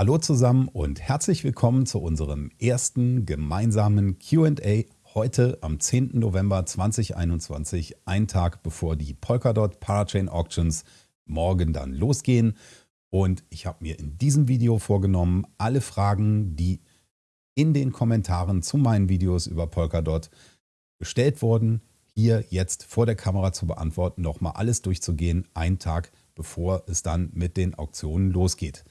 Hallo zusammen und herzlich willkommen zu unserem ersten gemeinsamen QA heute am 10. November 2021, ein Tag bevor die Polkadot Parachain Auctions morgen dann losgehen. Und ich habe mir in diesem Video vorgenommen, alle Fragen, die in den Kommentaren zu meinen Videos über Polkadot gestellt wurden, hier jetzt vor der Kamera zu beantworten, nochmal alles durchzugehen, einen Tag bevor es dann mit den Auktionen losgeht.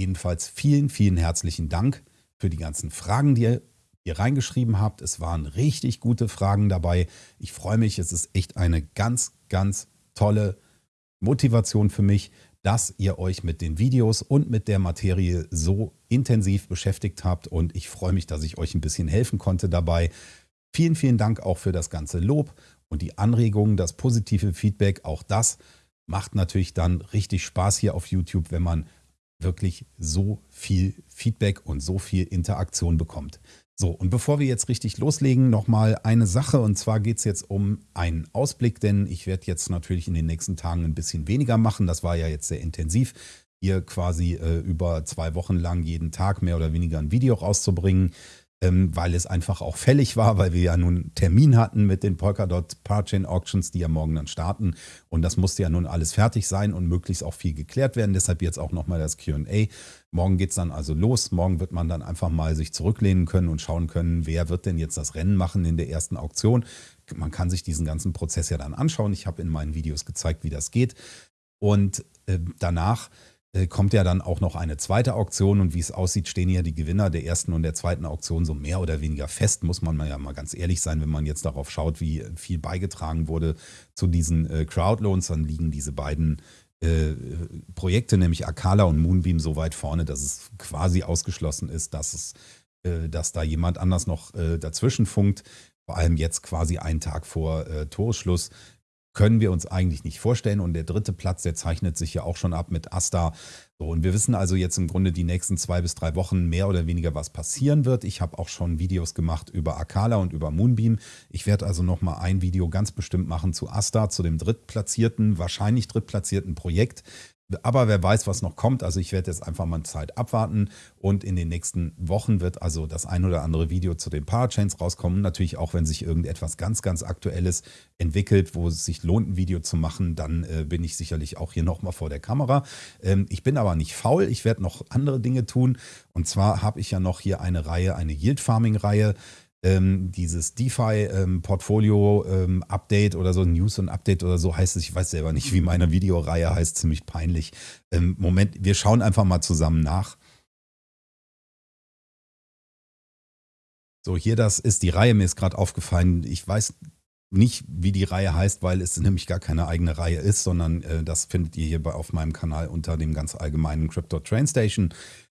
Jedenfalls vielen, vielen herzlichen Dank für die ganzen Fragen, die ihr hier reingeschrieben habt. Es waren richtig gute Fragen dabei. Ich freue mich, es ist echt eine ganz, ganz tolle Motivation für mich, dass ihr euch mit den Videos und mit der Materie so intensiv beschäftigt habt und ich freue mich, dass ich euch ein bisschen helfen konnte dabei. Vielen, vielen Dank auch für das ganze Lob und die Anregungen, das positive Feedback. Auch das macht natürlich dann richtig Spaß hier auf YouTube, wenn man wirklich so viel Feedback und so viel Interaktion bekommt. So, und bevor wir jetzt richtig loslegen, nochmal eine Sache. Und zwar geht es jetzt um einen Ausblick, denn ich werde jetzt natürlich in den nächsten Tagen ein bisschen weniger machen. Das war ja jetzt sehr intensiv, hier quasi äh, über zwei Wochen lang jeden Tag mehr oder weniger ein Video rauszubringen ähm, weil es einfach auch fällig war, weil wir ja nun Termin hatten mit den Polkadot Parachain Auctions, die ja morgen dann starten. Und das musste ja nun alles fertig sein und möglichst auch viel geklärt werden. Deshalb jetzt auch nochmal das QA. Morgen geht es dann also los. Morgen wird man dann einfach mal sich zurücklehnen können und schauen können, wer wird denn jetzt das Rennen machen in der ersten Auktion. Man kann sich diesen ganzen Prozess ja dann anschauen. Ich habe in meinen Videos gezeigt, wie das geht. Und äh, danach kommt ja dann auch noch eine zweite Auktion und wie es aussieht, stehen ja die Gewinner der ersten und der zweiten Auktion so mehr oder weniger fest, muss man ja mal ganz ehrlich sein, wenn man jetzt darauf schaut, wie viel beigetragen wurde zu diesen äh, Crowdloans, dann liegen diese beiden äh, Projekte, nämlich Akala und Moonbeam, so weit vorne, dass es quasi ausgeschlossen ist, dass es dass da jemand anders noch dazwischen funkt, vor allem jetzt quasi einen Tag vor Toreschluss können wir uns eigentlich nicht vorstellen. Und der dritte Platz, der zeichnet sich ja auch schon ab mit Asta. So, und wir wissen also jetzt im Grunde die nächsten zwei bis drei Wochen mehr oder weniger, was passieren wird. Ich habe auch schon Videos gemacht über Akala und über Moonbeam. Ich werde also nochmal ein Video ganz bestimmt machen zu Asta, zu dem drittplatzierten, wahrscheinlich drittplatzierten Projekt. Aber wer weiß, was noch kommt. Also ich werde jetzt einfach mal Zeit abwarten und in den nächsten Wochen wird also das ein oder andere Video zu den Parachains rauskommen. Natürlich auch, wenn sich irgendetwas ganz, ganz Aktuelles entwickelt, wo es sich lohnt, ein Video zu machen, dann äh, bin ich sicherlich auch hier nochmal vor der Kamera. Ähm, ich bin aber nicht faul. Ich werde noch andere Dinge tun. Und zwar habe ich ja noch hier eine Reihe, eine Yield Farming Reihe ähm, dieses DeFi-Portfolio-Update ähm, oder so, News und Update oder so heißt es. Ich weiß selber nicht, wie meine Videoreihe heißt, ziemlich peinlich. Ähm, Moment, wir schauen einfach mal zusammen nach. So, hier das ist die Reihe. Mir ist gerade aufgefallen, ich weiß nicht, wie die Reihe heißt, weil es nämlich gar keine eigene Reihe ist, sondern äh, das findet ihr hier bei, auf meinem Kanal unter dem ganz allgemeinen Crypto Train Station.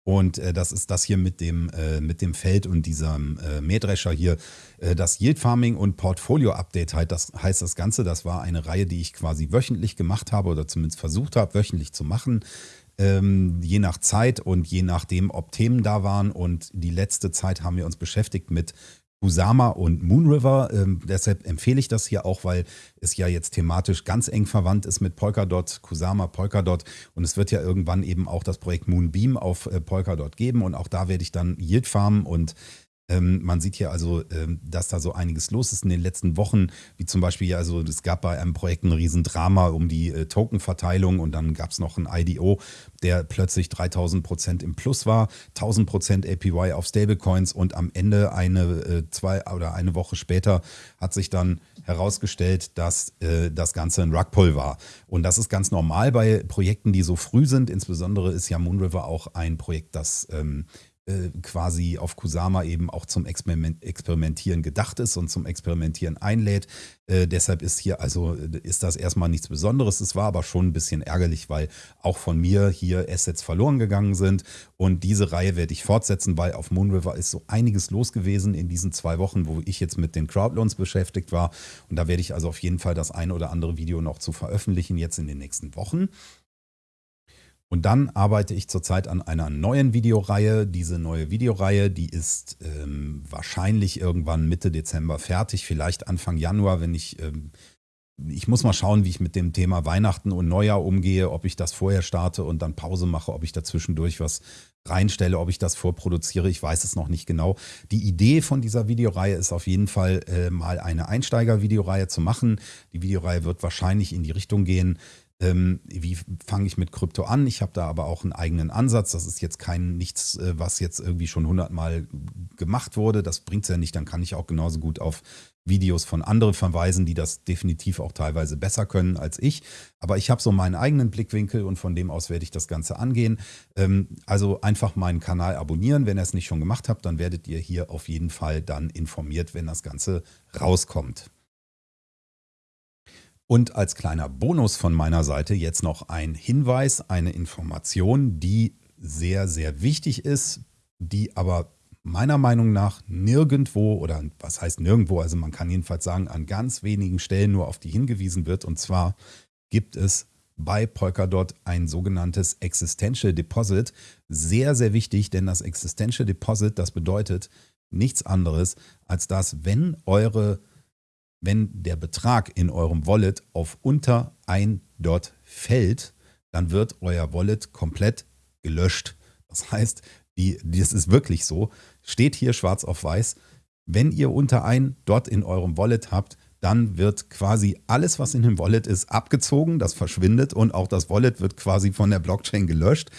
Und äh, das ist das hier mit dem, äh, mit dem Feld und diesem äh, Mähdrescher hier. Äh, das Yield Farming und Portfolio Update halt, das heißt das Ganze. Das war eine Reihe, die ich quasi wöchentlich gemacht habe oder zumindest versucht habe, wöchentlich zu machen. Ähm, je nach Zeit und je nachdem, ob Themen da waren. Und die letzte Zeit haben wir uns beschäftigt mit Kusama und Moonriver. Ähm, deshalb empfehle ich das hier auch, weil es ja jetzt thematisch ganz eng verwandt ist mit Polkadot, Kusama, Polkadot. Und es wird ja irgendwann eben auch das Projekt Moonbeam auf äh, Polkadot geben. Und auch da werde ich dann Yield farmen und ähm, man sieht hier also, ähm, dass da so einiges los ist in den letzten Wochen, wie zum Beispiel, also es gab bei einem Projekt ein Riesendrama um die äh, Tokenverteilung und dann gab es noch ein IDO, der plötzlich 3000 Prozent im Plus war, 1000 Prozent APY auf Stablecoins und am Ende eine, äh, zwei oder eine Woche später hat sich dann herausgestellt, dass äh, das Ganze ein Rugpull war. Und das ist ganz normal bei Projekten, die so früh sind. Insbesondere ist ja Moonriver auch ein Projekt, das ähm, äh, quasi auf Kusama eben auch zum Experiment, Experimentieren gedacht ist und zum Experimentieren einlädt. Äh, deshalb ist hier also ist das erstmal nichts Besonderes. Es war aber schon ein bisschen ärgerlich, weil auch von mir hier Assets verloren gegangen sind. Und diese Reihe werde ich fortsetzen, weil auf Moonriver ist so einiges los gewesen in diesen zwei Wochen, wo ich jetzt mit den Crowdloans beschäftigt war. Und da werde ich also auf jeden Fall das eine oder andere Video noch zu veröffentlichen jetzt in den nächsten Wochen. Und dann arbeite ich zurzeit an einer neuen Videoreihe. Diese neue Videoreihe, die ist ähm, wahrscheinlich irgendwann Mitte Dezember fertig, vielleicht Anfang Januar, wenn ich ähm, ich muss mal schauen, wie ich mit dem Thema Weihnachten und Neujahr umgehe, ob ich das vorher starte und dann Pause mache, ob ich dazwischendurch was reinstelle, ob ich das vorproduziere. Ich weiß es noch nicht genau. Die Idee von dieser Videoreihe ist auf jeden Fall äh, mal eine Einsteiger-Videoreihe zu machen. Die Videoreihe wird wahrscheinlich in die Richtung gehen, ähm, wie fange ich mit Krypto an? Ich habe da aber auch einen eigenen Ansatz. Das ist jetzt kein nichts, äh, was jetzt irgendwie schon hundertmal gemacht wurde. Das bringt es ja nicht. Dann kann ich auch genauso gut auf Videos von anderen verweisen, die das definitiv auch teilweise besser können als ich. Aber ich habe so meinen eigenen Blickwinkel und von dem aus werde ich das Ganze angehen. Ähm, also einfach meinen Kanal abonnieren. Wenn ihr es nicht schon gemacht habt, dann werdet ihr hier auf jeden Fall dann informiert, wenn das Ganze rauskommt. Und als kleiner Bonus von meiner Seite jetzt noch ein Hinweis, eine Information, die sehr, sehr wichtig ist, die aber meiner Meinung nach nirgendwo oder was heißt nirgendwo, also man kann jedenfalls sagen, an ganz wenigen Stellen nur auf die hingewiesen wird. Und zwar gibt es bei Polkadot ein sogenanntes Existential Deposit. Sehr, sehr wichtig, denn das Existential Deposit, das bedeutet nichts anderes, als dass, wenn eure wenn der Betrag in eurem Wallet auf unter ein Dot fällt, dann wird euer Wallet komplett gelöscht. Das heißt, die, das ist wirklich so, steht hier schwarz auf weiß, wenn ihr unter ein Dot in eurem Wallet habt, dann wird quasi alles, was in dem Wallet ist, abgezogen, das verschwindet und auch das Wallet wird quasi von der Blockchain gelöscht.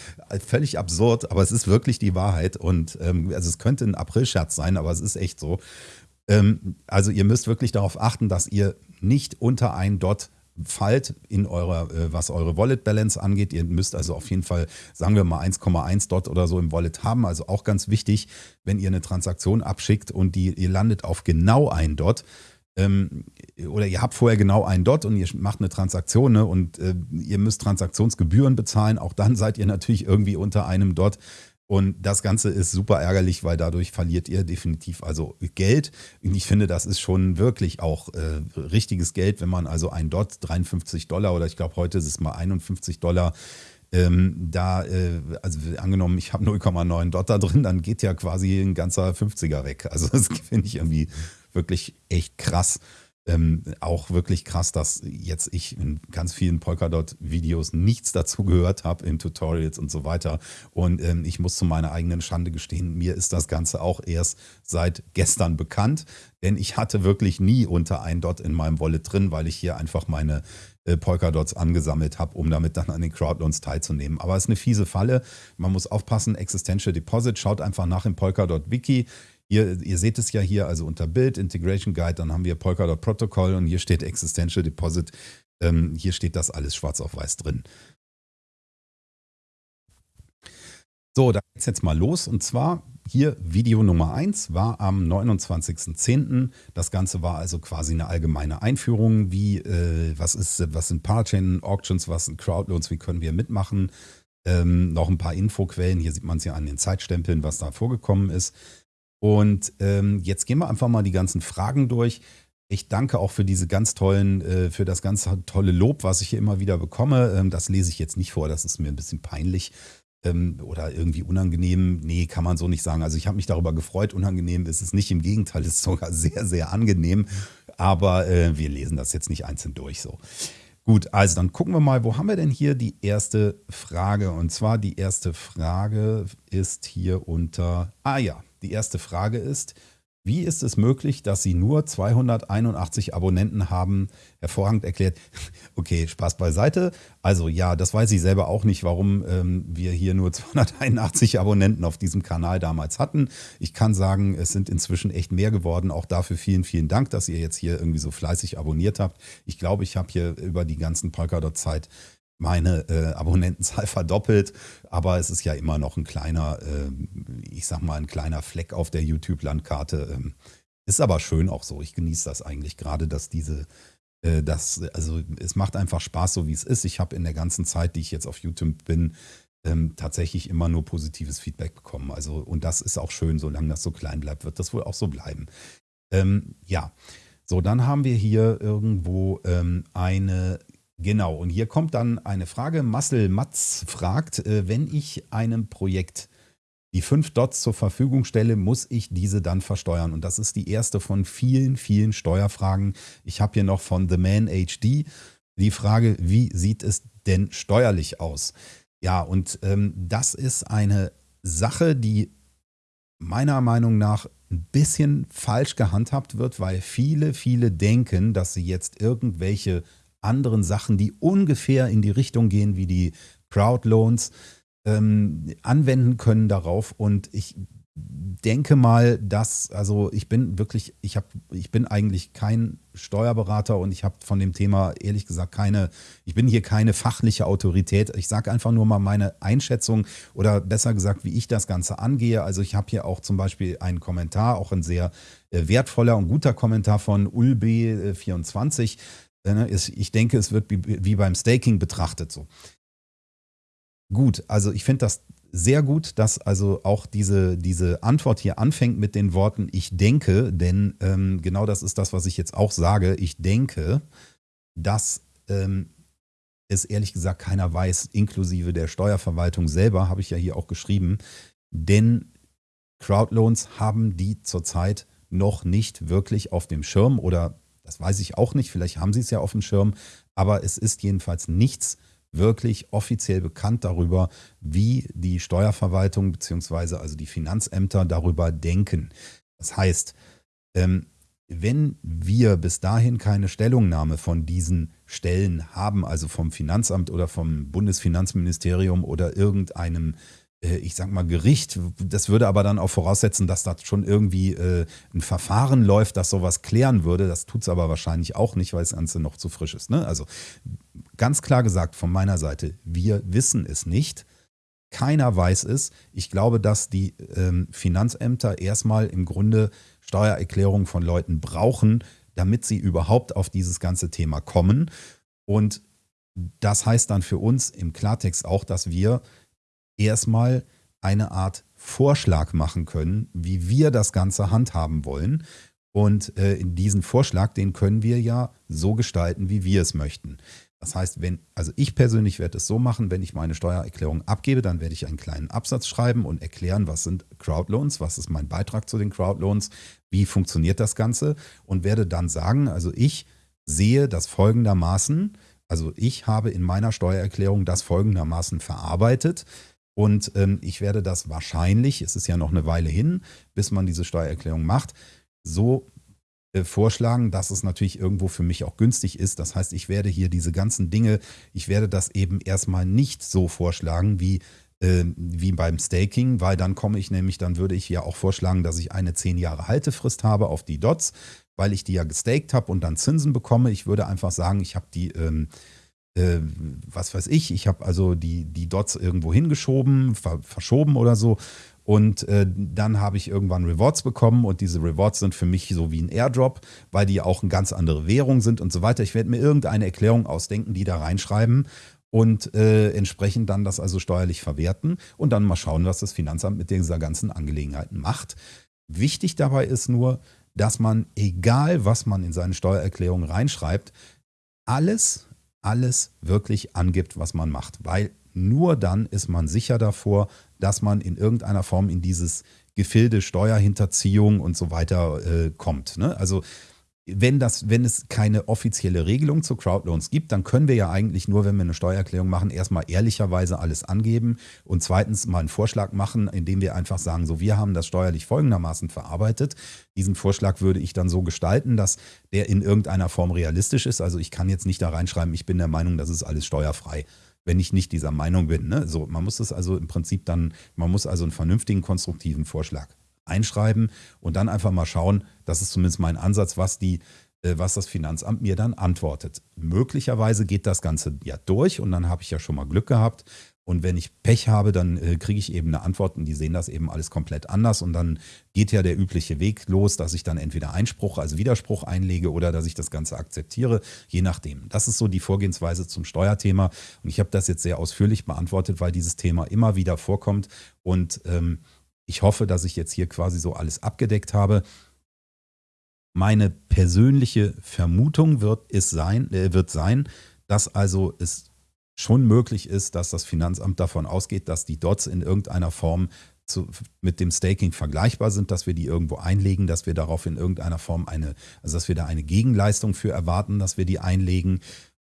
Völlig absurd, aber es ist wirklich die Wahrheit und ähm, also es könnte ein April-Scherz sein, aber es ist echt so. Ähm, also ihr müsst wirklich darauf achten, dass ihr nicht unter ein Dot fallt in eurer, äh, was eure Wallet Balance angeht. Ihr müsst also auf jeden Fall, sagen wir mal 1,1 Dot oder so im Wallet haben. Also auch ganz wichtig, wenn ihr eine Transaktion abschickt und die, ihr landet auf genau ein Dot, ähm, oder ihr habt vorher genau einen Dot und ihr macht eine Transaktion ne, und äh, ihr müsst Transaktionsgebühren bezahlen, auch dann seid ihr natürlich irgendwie unter einem Dot. Und das Ganze ist super ärgerlich, weil dadurch verliert ihr definitiv also Geld. Und ich finde, das ist schon wirklich auch äh, richtiges Geld, wenn man also ein Dot 53 Dollar oder ich glaube heute ist es mal 51 Dollar ähm, da, äh, also angenommen, ich habe 0,9 Dot da drin, dann geht ja quasi ein ganzer 50er weg. Also das finde ich irgendwie wirklich echt krass. Ähm, auch wirklich krass, dass jetzt ich in ganz vielen Polkadot-Videos nichts dazu gehört habe, in Tutorials und so weiter. Und ähm, ich muss zu meiner eigenen Schande gestehen, mir ist das Ganze auch erst seit gestern bekannt, denn ich hatte wirklich nie unter ein Dot in meinem Wallet drin, weil ich hier einfach meine äh, Polkadots angesammelt habe, um damit dann an den Crowdloans teilzunehmen. Aber es ist eine fiese Falle. Man muss aufpassen, Existential Deposit, schaut einfach nach im Polkadot-Wiki. Ihr, ihr seht es ja hier, also unter Bild, Integration Guide, dann haben wir Polkadot Protocol und hier steht Existential Deposit. Ähm, hier steht das alles schwarz auf weiß drin. So, da geht es jetzt mal los. Und zwar hier Video Nummer 1 war am 29.10. Das Ganze war also quasi eine allgemeine Einführung, wie, äh, was, ist, was sind Parachain Auctions, was sind Crowdloans, wie können wir mitmachen. Ähm, noch ein paar Infoquellen, hier sieht man es ja an den Zeitstempeln, was da vorgekommen ist. Und ähm, jetzt gehen wir einfach mal die ganzen Fragen durch. Ich danke auch für diese ganz tollen, äh, für das ganz tolle Lob, was ich hier immer wieder bekomme. Ähm, das lese ich jetzt nicht vor, das ist mir ein bisschen peinlich ähm, oder irgendwie unangenehm. Nee, kann man so nicht sagen. Also ich habe mich darüber gefreut. Unangenehm ist es nicht. Im Gegenteil, es ist sogar sehr, sehr angenehm. Aber äh, wir lesen das jetzt nicht einzeln durch so. Gut, also dann gucken wir mal, wo haben wir denn hier die erste Frage? Und zwar die erste Frage ist hier unter, ah ja, die erste Frage ist, wie ist es möglich, dass Sie nur 281 Abonnenten haben? Hervorragend erklärt. Okay, Spaß beiseite. Also ja, das weiß ich selber auch nicht, warum ähm, wir hier nur 281 Abonnenten auf diesem Kanal damals hatten. Ich kann sagen, es sind inzwischen echt mehr geworden. Auch dafür vielen, vielen Dank, dass ihr jetzt hier irgendwie so fleißig abonniert habt. Ich glaube, ich habe hier über die ganzen Polkadot-Zeit meine äh, Abonnentenzahl verdoppelt, aber es ist ja immer noch ein kleiner, äh, ich sag mal, ein kleiner Fleck auf der YouTube-Landkarte. Ähm, ist aber schön auch so. Ich genieße das eigentlich gerade, dass diese, äh, das, also es macht einfach Spaß, so wie es ist. Ich habe in der ganzen Zeit, die ich jetzt auf YouTube bin, ähm, tatsächlich immer nur positives Feedback bekommen. Also, und das ist auch schön, solange das so klein bleibt, wird das wohl auch so bleiben. Ähm, ja. So, dann haben wir hier irgendwo ähm, eine Genau, und hier kommt dann eine Frage. Marcel Matz fragt, äh, wenn ich einem Projekt die fünf Dots zur Verfügung stelle, muss ich diese dann versteuern. Und das ist die erste von vielen, vielen Steuerfragen. Ich habe hier noch von The Man HD die Frage, wie sieht es denn steuerlich aus? Ja, und ähm, das ist eine Sache, die meiner Meinung nach ein bisschen falsch gehandhabt wird, weil viele, viele denken, dass sie jetzt irgendwelche anderen Sachen, die ungefähr in die Richtung gehen wie die Crowdloans, ähm, anwenden können darauf. Und ich denke mal, dass, also ich bin wirklich, ich habe, ich bin eigentlich kein Steuerberater und ich habe von dem Thema ehrlich gesagt keine, ich bin hier keine fachliche Autorität. Ich sage einfach nur mal meine Einschätzung oder besser gesagt, wie ich das Ganze angehe. Also ich habe hier auch zum Beispiel einen Kommentar, auch ein sehr äh, wertvoller und guter Kommentar von Ulb24. Ne, ich denke, es wird wie beim Staking betrachtet so. Gut, also ich finde das sehr gut, dass also auch diese, diese Antwort hier anfängt mit den Worten ich denke, denn ähm, genau das ist das, was ich jetzt auch sage. Ich denke, dass ähm, es ehrlich gesagt keiner weiß, inklusive der Steuerverwaltung selber, habe ich ja hier auch geschrieben, denn Crowdloans haben die zurzeit noch nicht wirklich auf dem Schirm oder das weiß ich auch nicht, vielleicht haben sie es ja auf dem Schirm, aber es ist jedenfalls nichts wirklich offiziell bekannt darüber, wie die Steuerverwaltung bzw. also die Finanzämter darüber denken. Das heißt, ähm, wenn wir bis dahin keine Stellungnahme von diesen Stellen haben, also vom Finanzamt oder vom Bundesfinanzministerium oder irgendeinem ich sag mal, Gericht. Das würde aber dann auch voraussetzen, dass da schon irgendwie äh, ein Verfahren läuft, das sowas klären würde. Das tut es aber wahrscheinlich auch nicht, weil das Ganze noch zu frisch ist. Ne? Also ganz klar gesagt von meiner Seite, wir wissen es nicht. Keiner weiß es. Ich glaube, dass die ähm, Finanzämter erstmal im Grunde Steuererklärungen von Leuten brauchen, damit sie überhaupt auf dieses ganze Thema kommen. Und das heißt dann für uns im Klartext auch, dass wir erstmal eine Art Vorschlag machen können, wie wir das Ganze handhaben wollen. Und äh, diesen Vorschlag, den können wir ja so gestalten, wie wir es möchten. Das heißt, wenn, also ich persönlich werde es so machen, wenn ich meine Steuererklärung abgebe, dann werde ich einen kleinen Absatz schreiben und erklären, was sind Crowdloans, was ist mein Beitrag zu den Crowdloans, wie funktioniert das Ganze und werde dann sagen, also ich sehe das folgendermaßen, also ich habe in meiner Steuererklärung das folgendermaßen verarbeitet und ähm, ich werde das wahrscheinlich, es ist ja noch eine Weile hin, bis man diese Steuererklärung macht, so äh, vorschlagen, dass es natürlich irgendwo für mich auch günstig ist. Das heißt, ich werde hier diese ganzen Dinge, ich werde das eben erstmal nicht so vorschlagen wie äh, wie beim Staking, weil dann komme ich nämlich, dann würde ich ja auch vorschlagen, dass ich eine 10 Jahre Haltefrist habe auf die Dots, weil ich die ja gestaked habe und dann Zinsen bekomme. Ich würde einfach sagen, ich habe die ähm, äh, was weiß ich, ich habe also die, die Dots irgendwo hingeschoben, ver verschoben oder so. Und äh, dann habe ich irgendwann Rewards bekommen und diese Rewards sind für mich so wie ein Airdrop, weil die auch eine ganz andere Währung sind und so weiter. Ich werde mir irgendeine Erklärung ausdenken, die da reinschreiben und äh, entsprechend dann das also steuerlich verwerten und dann mal schauen, was das Finanzamt mit dieser ganzen Angelegenheiten macht. Wichtig dabei ist nur, dass man, egal was man in seine Steuererklärung reinschreibt, alles alles wirklich angibt, was man macht, weil nur dann ist man sicher davor, dass man in irgendeiner Form in dieses Gefilde Steuerhinterziehung und so weiter äh, kommt. Ne? Also wenn, das, wenn es keine offizielle Regelung zu Crowdloans gibt, dann können wir ja eigentlich nur, wenn wir eine Steuererklärung machen, erstmal ehrlicherweise alles angeben und zweitens mal einen Vorschlag machen, indem wir einfach sagen, so wir haben das steuerlich folgendermaßen verarbeitet. Diesen Vorschlag würde ich dann so gestalten, dass der in irgendeiner Form realistisch ist. Also ich kann jetzt nicht da reinschreiben, ich bin der Meinung, das ist alles steuerfrei wenn ich nicht dieser Meinung bin. Ne? So, man muss das also im Prinzip dann, man muss also einen vernünftigen, konstruktiven Vorschlag einschreiben und dann einfach mal schauen, das ist zumindest mein Ansatz, was die äh, was das Finanzamt mir dann antwortet. Möglicherweise geht das Ganze ja durch und dann habe ich ja schon mal Glück gehabt. Und wenn ich Pech habe, dann äh, kriege ich eben eine Antwort und die sehen das eben alles komplett anders. Und dann geht ja der übliche Weg los, dass ich dann entweder Einspruch, also Widerspruch einlege oder dass ich das Ganze akzeptiere, je nachdem. Das ist so die Vorgehensweise zum Steuerthema. Und ich habe das jetzt sehr ausführlich beantwortet, weil dieses Thema immer wieder vorkommt. Und ähm, ich hoffe, dass ich jetzt hier quasi so alles abgedeckt habe. Meine persönliche Vermutung wird, es sein, äh, wird sein, dass also es schon möglich ist, dass das Finanzamt davon ausgeht, dass die Dots in irgendeiner Form zu, mit dem Staking vergleichbar sind, dass wir die irgendwo einlegen, dass wir darauf in irgendeiner Form eine, also dass wir da eine Gegenleistung für erwarten, dass wir die einlegen.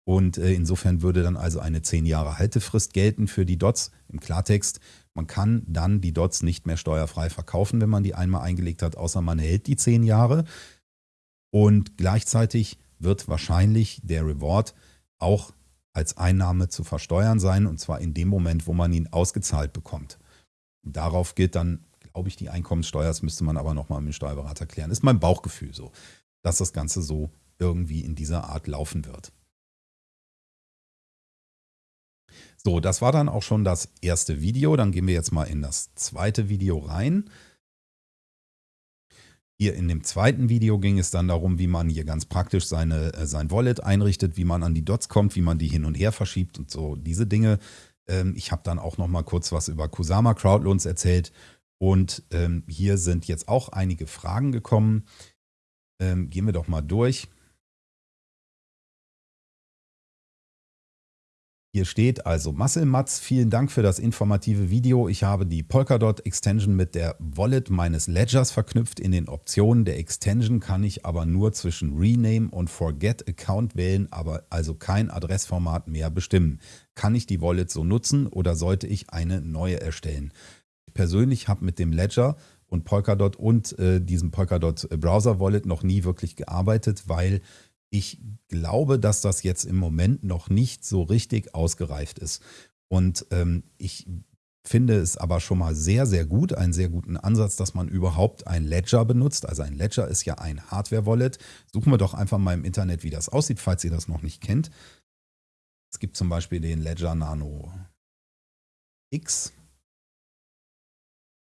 Und äh, insofern würde dann also eine 10 Jahre Haltefrist gelten für die Dots. Im Klartext, man kann dann die Dots nicht mehr steuerfrei verkaufen, wenn man die einmal eingelegt hat, außer man hält die 10 Jahre. Und gleichzeitig wird wahrscheinlich der Reward auch als Einnahme zu versteuern sein, und zwar in dem Moment, wo man ihn ausgezahlt bekommt. Darauf gilt dann, glaube ich, die Einkommenssteuer. Das müsste man aber nochmal mit dem Steuerberater klären. Ist mein Bauchgefühl so, dass das Ganze so irgendwie in dieser Art laufen wird. So, das war dann auch schon das erste Video. Dann gehen wir jetzt mal in das zweite Video rein. Hier in dem zweiten Video ging es dann darum, wie man hier ganz praktisch seine, äh, sein Wallet einrichtet, wie man an die Dots kommt, wie man die hin und her verschiebt und so diese Dinge. Ähm, ich habe dann auch noch mal kurz was über Kusama Crowdloans erzählt und ähm, hier sind jetzt auch einige Fragen gekommen. Ähm, gehen wir doch mal durch. Hier steht also Muscle vielen Dank für das informative Video. Ich habe die Polkadot Extension mit der Wallet meines Ledgers verknüpft. In den Optionen der Extension kann ich aber nur zwischen Rename und Forget Account wählen, aber also kein Adressformat mehr bestimmen. Kann ich die Wallet so nutzen oder sollte ich eine neue erstellen? Ich persönlich habe mit dem Ledger und Polkadot und äh, diesem Polkadot Browser Wallet noch nie wirklich gearbeitet, weil ich glaube, dass das jetzt im Moment noch nicht so richtig ausgereift ist. Und ähm, ich finde es aber schon mal sehr, sehr gut, einen sehr guten Ansatz, dass man überhaupt ein Ledger benutzt. Also ein Ledger ist ja ein Hardware-Wallet. Suchen wir doch einfach mal im Internet, wie das aussieht, falls ihr das noch nicht kennt. Es gibt zum Beispiel den Ledger Nano X.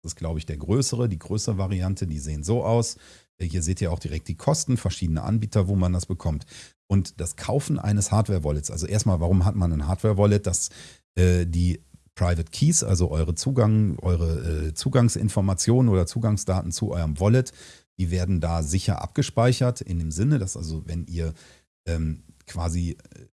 Das ist, glaube ich, der größere, die größere Variante. Die sehen so aus. Hier seht ihr auch direkt die Kosten, verschiedene Anbieter, wo man das bekommt. Und das Kaufen eines Hardware-Wallets, also erstmal, warum hat man ein Hardware-Wallet? Dass äh, die Private Keys, also eure Zugang, eure äh, Zugangsinformationen oder Zugangsdaten zu eurem Wallet, die werden da sicher abgespeichert, in dem Sinne, dass also, wenn ihr ähm, quasi äh,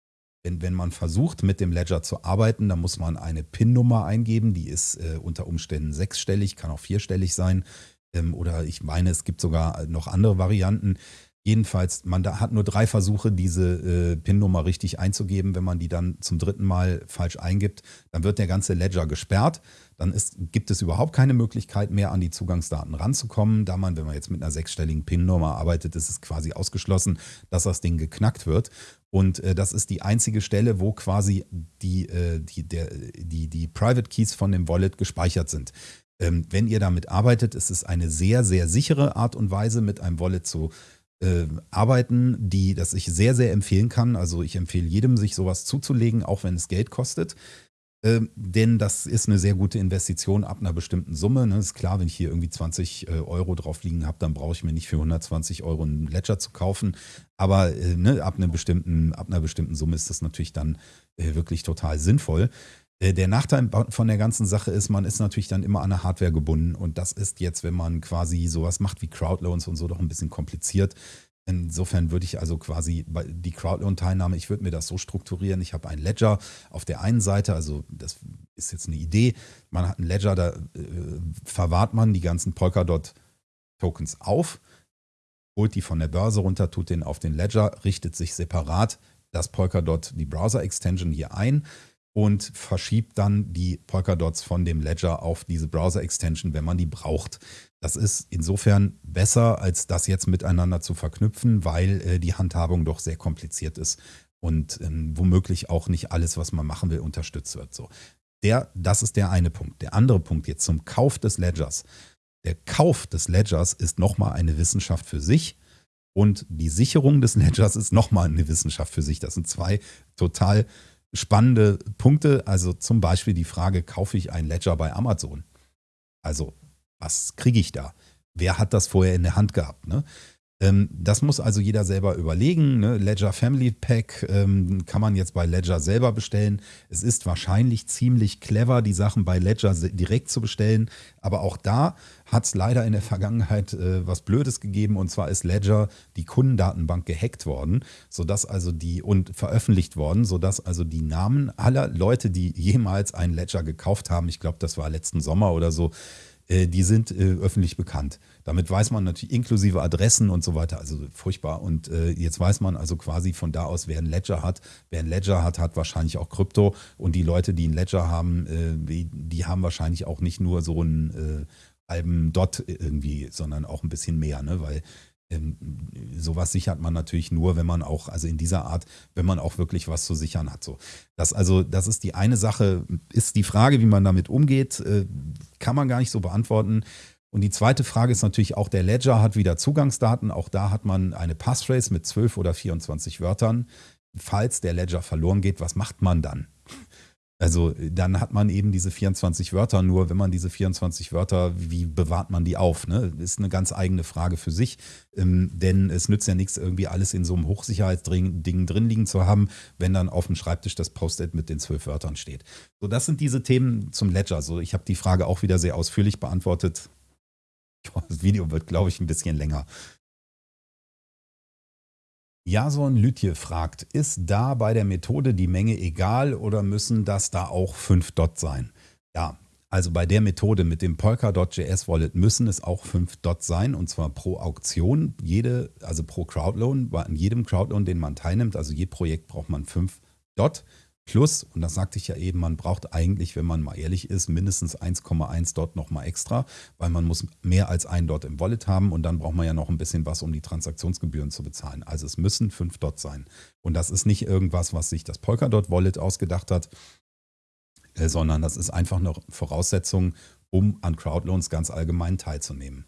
wenn, wenn man versucht, mit dem Ledger zu arbeiten, dann muss man eine PIN-Nummer eingeben. Die ist äh, unter Umständen sechsstellig, kann auch vierstellig sein. Ähm, oder ich meine, es gibt sogar noch andere Varianten. Jedenfalls, man da hat nur drei Versuche, diese äh, PIN-Nummer richtig einzugeben. Wenn man die dann zum dritten Mal falsch eingibt, dann wird der ganze Ledger gesperrt. Dann ist, gibt es überhaupt keine Möglichkeit mehr, an die Zugangsdaten ranzukommen. Da man, wenn man jetzt mit einer sechsstelligen PIN-Nummer arbeitet, ist es quasi ausgeschlossen, dass das Ding geknackt wird. Und äh, das ist die einzige Stelle, wo quasi die, äh, die, der, die, die Private Keys von dem Wallet gespeichert sind. Ähm, wenn ihr damit arbeitet, ist es eine sehr, sehr sichere Art und Weise, mit einem Wallet zu äh, arbeiten, die, das ich sehr, sehr empfehlen kann. Also ich empfehle jedem, sich sowas zuzulegen, auch wenn es Geld kostet. Ähm, denn das ist eine sehr gute Investition ab einer bestimmten Summe. Ne? Ist klar, wenn ich hier irgendwie 20 äh, Euro drauf liegen habe, dann brauche ich mir nicht für 120 Euro einen Ledger zu kaufen. Aber äh, ne, ab, einer bestimmten, ab einer bestimmten Summe ist das natürlich dann äh, wirklich total sinnvoll. Äh, der Nachteil von der ganzen Sache ist, man ist natürlich dann immer an eine Hardware gebunden und das ist jetzt, wenn man quasi sowas macht wie Crowdloans und so, doch ein bisschen kompliziert. Insofern würde ich also quasi die Crowdloan-Teilnahme, ich würde mir das so strukturieren, ich habe ein Ledger auf der einen Seite, also das ist jetzt eine Idee, man hat ein Ledger, da äh, verwahrt man die ganzen Polkadot-Tokens auf, holt die von der Börse runter, tut den auf den Ledger, richtet sich separat das Polkadot, die Browser-Extension hier ein, und verschiebt dann die Polkadots von dem Ledger auf diese Browser-Extension, wenn man die braucht. Das ist insofern besser, als das jetzt miteinander zu verknüpfen, weil äh, die Handhabung doch sehr kompliziert ist und ähm, womöglich auch nicht alles, was man machen will, unterstützt wird. So. Der, das ist der eine Punkt. Der andere Punkt jetzt zum Kauf des Ledgers. Der Kauf des Ledgers ist nochmal eine Wissenschaft für sich. Und die Sicherung des Ledgers ist nochmal eine Wissenschaft für sich. Das sind zwei total spannende Punkte. Also zum Beispiel die Frage, kaufe ich ein Ledger bei Amazon? Also was kriege ich da? Wer hat das vorher in der Hand gehabt? Ne? Ähm, das muss also jeder selber überlegen. Ne? Ledger Family Pack ähm, kann man jetzt bei Ledger selber bestellen. Es ist wahrscheinlich ziemlich clever, die Sachen bei Ledger direkt zu bestellen. Aber auch da hat es leider in der Vergangenheit äh, was Blödes gegeben. Und zwar ist Ledger die Kundendatenbank gehackt worden, sodass also die und veröffentlicht worden, sodass also die Namen aller Leute, die jemals einen Ledger gekauft haben, ich glaube, das war letzten Sommer oder so, die sind äh, öffentlich bekannt. Damit weiß man natürlich inklusive Adressen und so weiter, also furchtbar. Und äh, jetzt weiß man also quasi von da aus, wer ein Ledger hat. Wer ein Ledger hat, hat wahrscheinlich auch Krypto. Und die Leute, die ein Ledger haben, äh, die haben wahrscheinlich auch nicht nur so einen äh, halben Dot irgendwie, sondern auch ein bisschen mehr, ne? weil ähm, sowas sichert man natürlich nur, wenn man auch, also in dieser Art, wenn man auch wirklich was zu sichern hat. So. Das, also, das ist die eine Sache, ist die Frage, wie man damit umgeht, äh, kann man gar nicht so beantworten. Und die zweite Frage ist natürlich auch, der Ledger hat wieder Zugangsdaten. Auch da hat man eine Passphrase mit 12 oder 24 Wörtern. Falls der Ledger verloren geht, was macht man dann? Also dann hat man eben diese 24 Wörter, nur wenn man diese 24 Wörter, wie bewahrt man die auf? Ne? Ist eine ganz eigene Frage für sich, ähm, denn es nützt ja nichts, irgendwie alles in so einem Hochsicherheitsding drin liegen zu haben, wenn dann auf dem Schreibtisch das Post-it mit den zwölf Wörtern steht. So, das sind diese Themen zum Ledger. So, ich habe die Frage auch wieder sehr ausführlich beantwortet. Das Video wird, glaube ich, ein bisschen länger. Jason Lütje fragt, ist da bei der Methode die Menge egal oder müssen das da auch 5 Dot sein? Ja, also bei der Methode mit dem Polkadot.js Wallet müssen es auch 5 Dot sein und zwar pro Auktion, jede, also pro Crowdloan, an jedem Crowdloan, den man teilnimmt, also je Projekt braucht man 5 Dot. Plus, und das sagte ich ja eben, man braucht eigentlich, wenn man mal ehrlich ist, mindestens 1,1 Dot nochmal extra, weil man muss mehr als ein Dot im Wallet haben und dann braucht man ja noch ein bisschen was, um die Transaktionsgebühren zu bezahlen. Also es müssen 5 Dot sein. Und das ist nicht irgendwas, was sich das Polkadot Wallet ausgedacht hat, äh, sondern das ist einfach eine Voraussetzung, um an Crowdloans ganz allgemein teilzunehmen.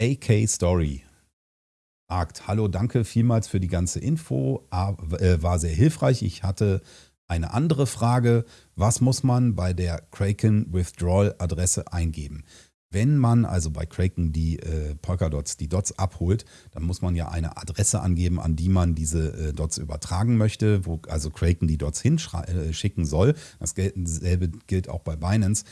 AK Story fragt, hallo, danke vielmals für die ganze Info, äh, war sehr hilfreich. Ich hatte eine andere Frage, was muss man bei der Kraken Withdrawal Adresse eingeben? Wenn man also bei Kraken die äh, Polkadots, die Dots abholt, dann muss man ja eine Adresse angeben, an die man diese äh, Dots übertragen möchte, wo also Kraken die Dots hinschicken äh, soll. Dasselbe gilt auch bei Binance.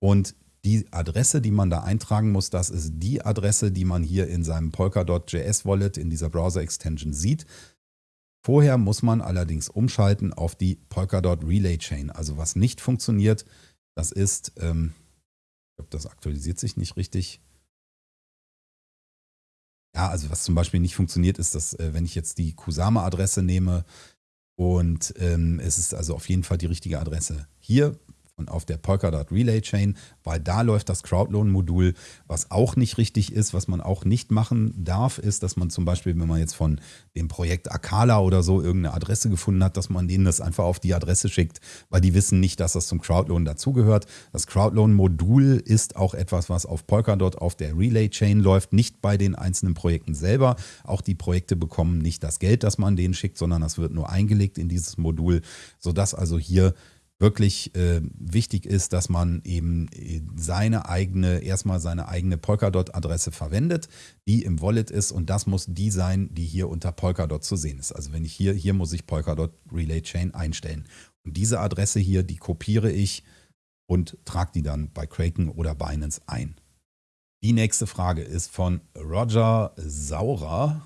Und die Adresse, die man da eintragen muss, das ist die Adresse, die man hier in seinem Polkadot.js Wallet in dieser Browser-Extension sieht. Vorher muss man allerdings umschalten auf die Polkadot Relay Chain. Also was nicht funktioniert, das ist, ähm, ich glaube, das aktualisiert sich nicht richtig. Ja, also was zum Beispiel nicht funktioniert, ist, dass äh, wenn ich jetzt die Kusama-Adresse nehme und ähm, es ist also auf jeden Fall die richtige Adresse hier und auf der Polkadot Relay Chain, weil da läuft das Crowdloan-Modul. Was auch nicht richtig ist, was man auch nicht machen darf, ist, dass man zum Beispiel, wenn man jetzt von dem Projekt Akala oder so irgendeine Adresse gefunden hat, dass man denen das einfach auf die Adresse schickt, weil die wissen nicht, dass das zum Crowdloan dazugehört. Das Crowdloan-Modul ist auch etwas, was auf Polkadot auf der Relay Chain läuft, nicht bei den einzelnen Projekten selber. Auch die Projekte bekommen nicht das Geld, das man denen schickt, sondern das wird nur eingelegt in dieses Modul, sodass also hier wirklich äh, wichtig ist, dass man eben äh, seine eigene, erstmal seine eigene Polkadot-Adresse verwendet, die im Wallet ist und das muss die sein, die hier unter Polkadot zu sehen ist. Also wenn ich hier, hier muss ich Polkadot Relay Chain einstellen. Und diese Adresse hier, die kopiere ich und trage die dann bei Kraken oder Binance ein. Die nächste Frage ist von Roger Saurer.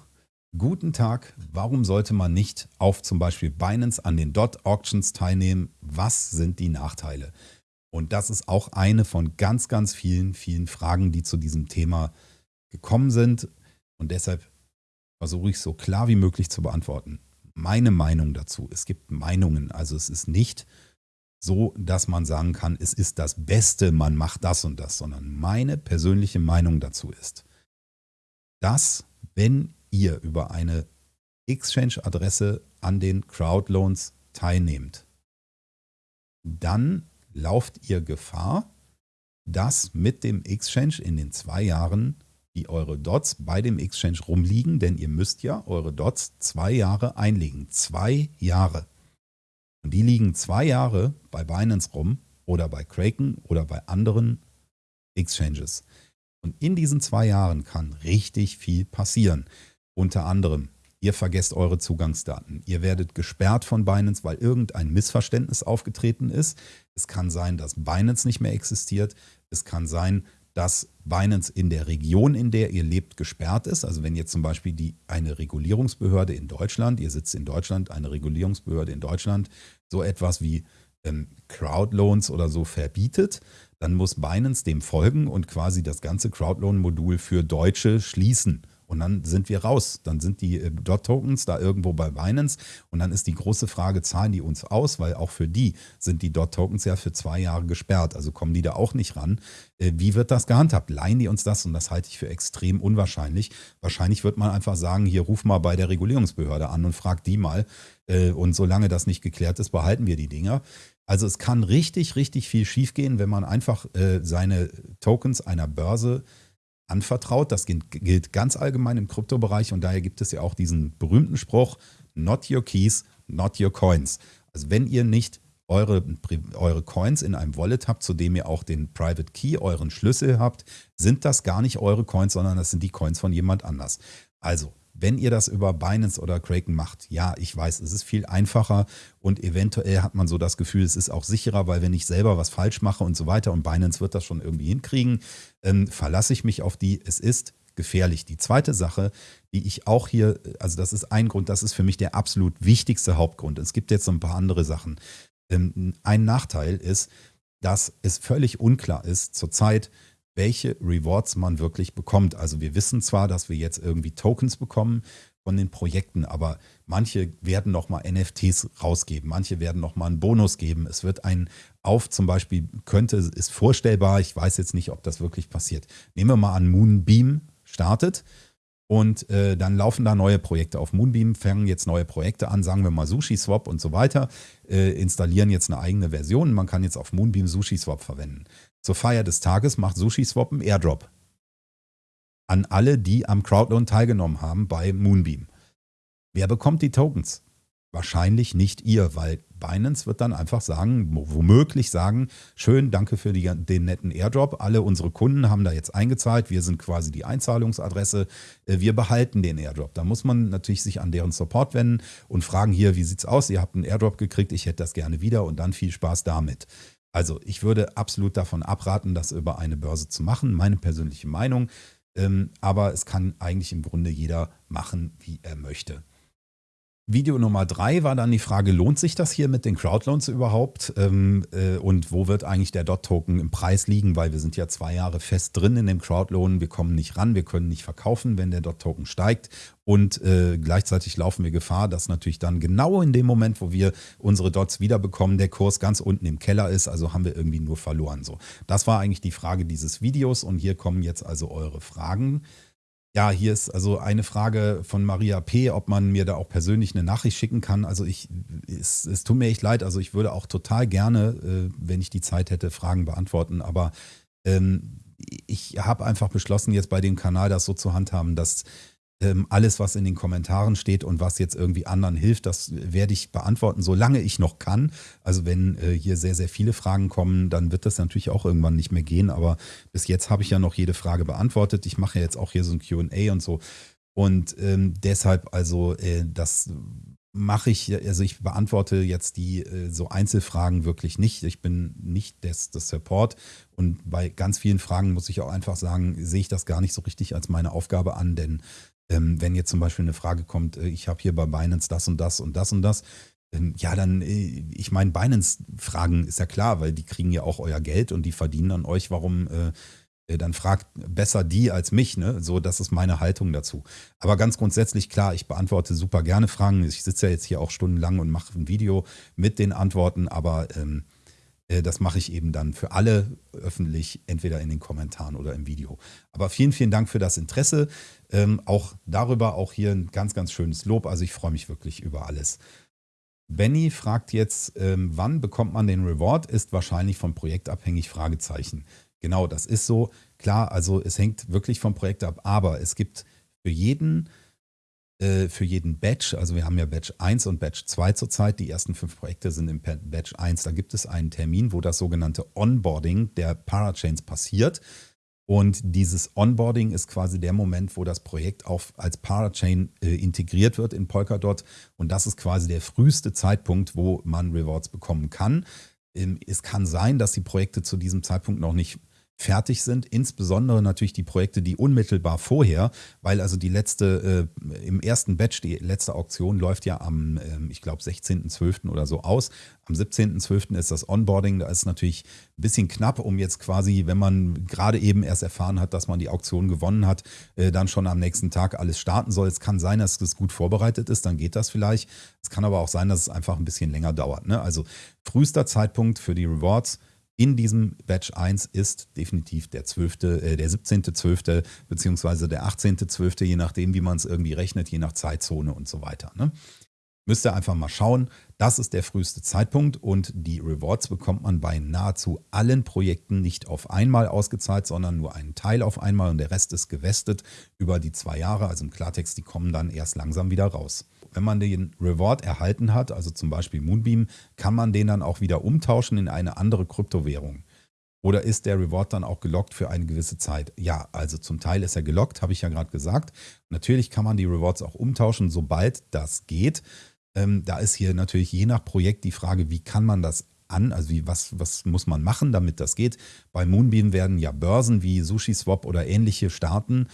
Guten Tag, warum sollte man nicht auf zum Beispiel Binance an den Dot Auctions teilnehmen? Was sind die Nachteile? Und das ist auch eine von ganz, ganz vielen, vielen Fragen, die zu diesem Thema gekommen sind. Und deshalb versuche ich so klar wie möglich zu beantworten. Meine Meinung dazu, es gibt Meinungen, also es ist nicht so, dass man sagen kann, es ist das Beste, man macht das und das, sondern meine persönliche Meinung dazu ist, dass wenn ihr über eine Exchange-Adresse an den Crowdloans teilnehmt, dann lauft ihr Gefahr, dass mit dem Exchange in den zwei Jahren die eure Dots bei dem Exchange rumliegen, denn ihr müsst ja eure Dots zwei Jahre einlegen. Zwei Jahre. Und die liegen zwei Jahre bei Binance rum oder bei Kraken oder bei anderen Exchanges. Und in diesen zwei Jahren kann richtig viel passieren. Unter anderem, ihr vergesst eure Zugangsdaten. Ihr werdet gesperrt von Binance, weil irgendein Missverständnis aufgetreten ist. Es kann sein, dass Binance nicht mehr existiert. Es kann sein, dass Binance in der Region, in der ihr lebt, gesperrt ist. Also wenn jetzt zum Beispiel die, eine Regulierungsbehörde in Deutschland, ihr sitzt in Deutschland, eine Regulierungsbehörde in Deutschland, so etwas wie ähm, Crowdloans oder so verbietet, dann muss Binance dem folgen und quasi das ganze Crowdloan-Modul für Deutsche schließen und dann sind wir raus. Dann sind die äh, Dot-Tokens da irgendwo bei Binance und dann ist die große Frage, zahlen die uns aus? Weil auch für die sind die Dot-Tokens ja für zwei Jahre gesperrt. Also kommen die da auch nicht ran. Äh, wie wird das gehandhabt? Leihen die uns das? Und das halte ich für extrem unwahrscheinlich. Wahrscheinlich wird man einfach sagen, hier ruf mal bei der Regulierungsbehörde an und frag die mal. Äh, und solange das nicht geklärt ist, behalten wir die Dinger. Also es kann richtig, richtig viel schiefgehen, wenn man einfach seine Tokens einer Börse anvertraut. Das gilt ganz allgemein im Kryptobereich und daher gibt es ja auch diesen berühmten Spruch, not your keys, not your coins. Also wenn ihr nicht eure, eure Coins in einem Wallet habt, zu dem ihr auch den Private Key, euren Schlüssel habt, sind das gar nicht eure Coins, sondern das sind die Coins von jemand anders. Also wenn ihr das über Binance oder Kraken macht, ja, ich weiß, es ist viel einfacher und eventuell hat man so das Gefühl, es ist auch sicherer, weil wenn ich selber was falsch mache und so weiter und Binance wird das schon irgendwie hinkriegen, ähm, verlasse ich mich auf die. Es ist gefährlich. Die zweite Sache, die ich auch hier, also das ist ein Grund, das ist für mich der absolut wichtigste Hauptgrund. Es gibt jetzt so ein paar andere Sachen. Ähm, ein Nachteil ist, dass es völlig unklar ist zurzeit, welche Rewards man wirklich bekommt. Also wir wissen zwar, dass wir jetzt irgendwie Tokens bekommen von den Projekten, aber manche werden nochmal NFTs rausgeben, manche werden nochmal einen Bonus geben. Es wird ein auf, zum Beispiel könnte, ist vorstellbar, ich weiß jetzt nicht, ob das wirklich passiert. Nehmen wir mal an, Moonbeam startet. Und äh, dann laufen da neue Projekte auf Moonbeam, fangen jetzt neue Projekte an, sagen wir mal SushiSwap und so weiter, äh, installieren jetzt eine eigene Version. Man kann jetzt auf Moonbeam SushiSwap verwenden. Zur Feier des Tages macht SushiSwap einen Airdrop an alle, die am Crowdloan teilgenommen haben bei Moonbeam. Wer bekommt die Tokens? Wahrscheinlich nicht ihr, weil Binance wird dann einfach sagen, womöglich sagen, schön, danke für die, den netten Airdrop. Alle unsere Kunden haben da jetzt eingezahlt. Wir sind quasi die Einzahlungsadresse. Äh, wir behalten den Airdrop. Da muss man natürlich sich an deren Support wenden und fragen hier, wie sieht's aus? Ihr habt einen Airdrop gekriegt, ich hätte das gerne wieder und dann viel Spaß damit. Also ich würde absolut davon abraten, das über eine Börse zu machen, meine persönliche Meinung. Ähm, aber es kann eigentlich im Grunde jeder machen, wie er möchte. Video Nummer drei war dann die Frage, lohnt sich das hier mit den Crowdloans überhaupt? Ähm, äh, und wo wird eigentlich der DOT-Token im Preis liegen? Weil wir sind ja zwei Jahre fest drin in dem Crowdloan. Wir kommen nicht ran, wir können nicht verkaufen, wenn der DOT-Token steigt. Und äh, gleichzeitig laufen wir Gefahr, dass natürlich dann genau in dem Moment, wo wir unsere Dots wiederbekommen, der Kurs ganz unten im Keller ist. Also haben wir irgendwie nur verloren. So, Das war eigentlich die Frage dieses Videos. Und hier kommen jetzt also eure Fragen. Ja, hier ist also eine Frage von Maria P., ob man mir da auch persönlich eine Nachricht schicken kann. Also ich, es, es tut mir echt leid, also ich würde auch total gerne, äh, wenn ich die Zeit hätte, Fragen beantworten, aber ähm, ich habe einfach beschlossen, jetzt bei dem Kanal das so zu handhaben, dass ähm, alles, was in den Kommentaren steht und was jetzt irgendwie anderen hilft, das werde ich beantworten, solange ich noch kann. Also wenn äh, hier sehr, sehr viele Fragen kommen, dann wird das natürlich auch irgendwann nicht mehr gehen. Aber bis jetzt habe ich ja noch jede Frage beantwortet. Ich mache ja jetzt auch hier so ein QA und so. Und ähm, deshalb also äh, das mache ich, also ich beantworte jetzt die äh, so Einzelfragen wirklich nicht. Ich bin nicht das, das Support und bei ganz vielen Fragen muss ich auch einfach sagen, sehe ich das gar nicht so richtig als meine Aufgabe an, denn ähm, wenn jetzt zum Beispiel eine Frage kommt, äh, ich habe hier bei Binance das und das und das und das, ähm, ja, dann, äh, ich meine, Binance-Fragen ist ja klar, weil die kriegen ja auch euer Geld und die verdienen an euch. Warum äh, äh, dann fragt besser die als mich, ne? So, das ist meine Haltung dazu. Aber ganz grundsätzlich, klar, ich beantworte super gerne Fragen. Ich sitze ja jetzt hier auch stundenlang und mache ein Video mit den Antworten, aber ähm, äh, das mache ich eben dann für alle öffentlich, entweder in den Kommentaren oder im Video. Aber vielen, vielen Dank für das Interesse. Ähm, auch darüber auch hier ein ganz, ganz schönes Lob. Also ich freue mich wirklich über alles. Benny fragt jetzt, ähm, wann bekommt man den Reward? Ist wahrscheinlich vom Projekt abhängig? Fragezeichen. Genau, das ist so. Klar, also es hängt wirklich vom Projekt ab, aber es gibt für jeden äh, für jeden Batch, also wir haben ja Batch 1 und Batch 2 zurzeit, die ersten fünf Projekte sind im Batch 1, da gibt es einen Termin, wo das sogenannte Onboarding der Parachains passiert. Und dieses Onboarding ist quasi der Moment, wo das Projekt auch als Parachain äh, integriert wird in Polkadot. Und das ist quasi der früheste Zeitpunkt, wo man Rewards bekommen kann. Ähm, es kann sein, dass die Projekte zu diesem Zeitpunkt noch nicht fertig sind, insbesondere natürlich die Projekte, die unmittelbar vorher, weil also die letzte, äh, im ersten Batch, die letzte Auktion läuft ja am, äh, ich glaube, 16.12. oder so aus. Am 17.12. ist das Onboarding, da ist natürlich ein bisschen knapp, um jetzt quasi, wenn man gerade eben erst erfahren hat, dass man die Auktion gewonnen hat, äh, dann schon am nächsten Tag alles starten soll. Es kann sein, dass es gut vorbereitet ist, dann geht das vielleicht. Es kann aber auch sein, dass es einfach ein bisschen länger dauert. Ne? Also frühester Zeitpunkt für die Rewards in diesem Batch 1 ist definitiv der 12., äh, der 17.12. beziehungsweise der 18.12., je nachdem, wie man es irgendwie rechnet, je nach Zeitzone und so weiter. Ne? Müsst ihr einfach mal schauen. Das ist der früheste Zeitpunkt und die Rewards bekommt man bei nahezu allen Projekten nicht auf einmal ausgezahlt, sondern nur einen Teil auf einmal und der Rest ist gewestet über die zwei Jahre. Also im Klartext, die kommen dann erst langsam wieder raus wenn man den Reward erhalten hat, also zum Beispiel Moonbeam, kann man den dann auch wieder umtauschen in eine andere Kryptowährung. Oder ist der Reward dann auch gelockt für eine gewisse Zeit? Ja, also zum Teil ist er gelockt, habe ich ja gerade gesagt. Natürlich kann man die Rewards auch umtauschen, sobald das geht. Ähm, da ist hier natürlich je nach Projekt die Frage, wie kann man das an, also wie, was, was muss man machen, damit das geht. Bei Moonbeam werden ja Börsen wie SushiSwap oder ähnliche starten.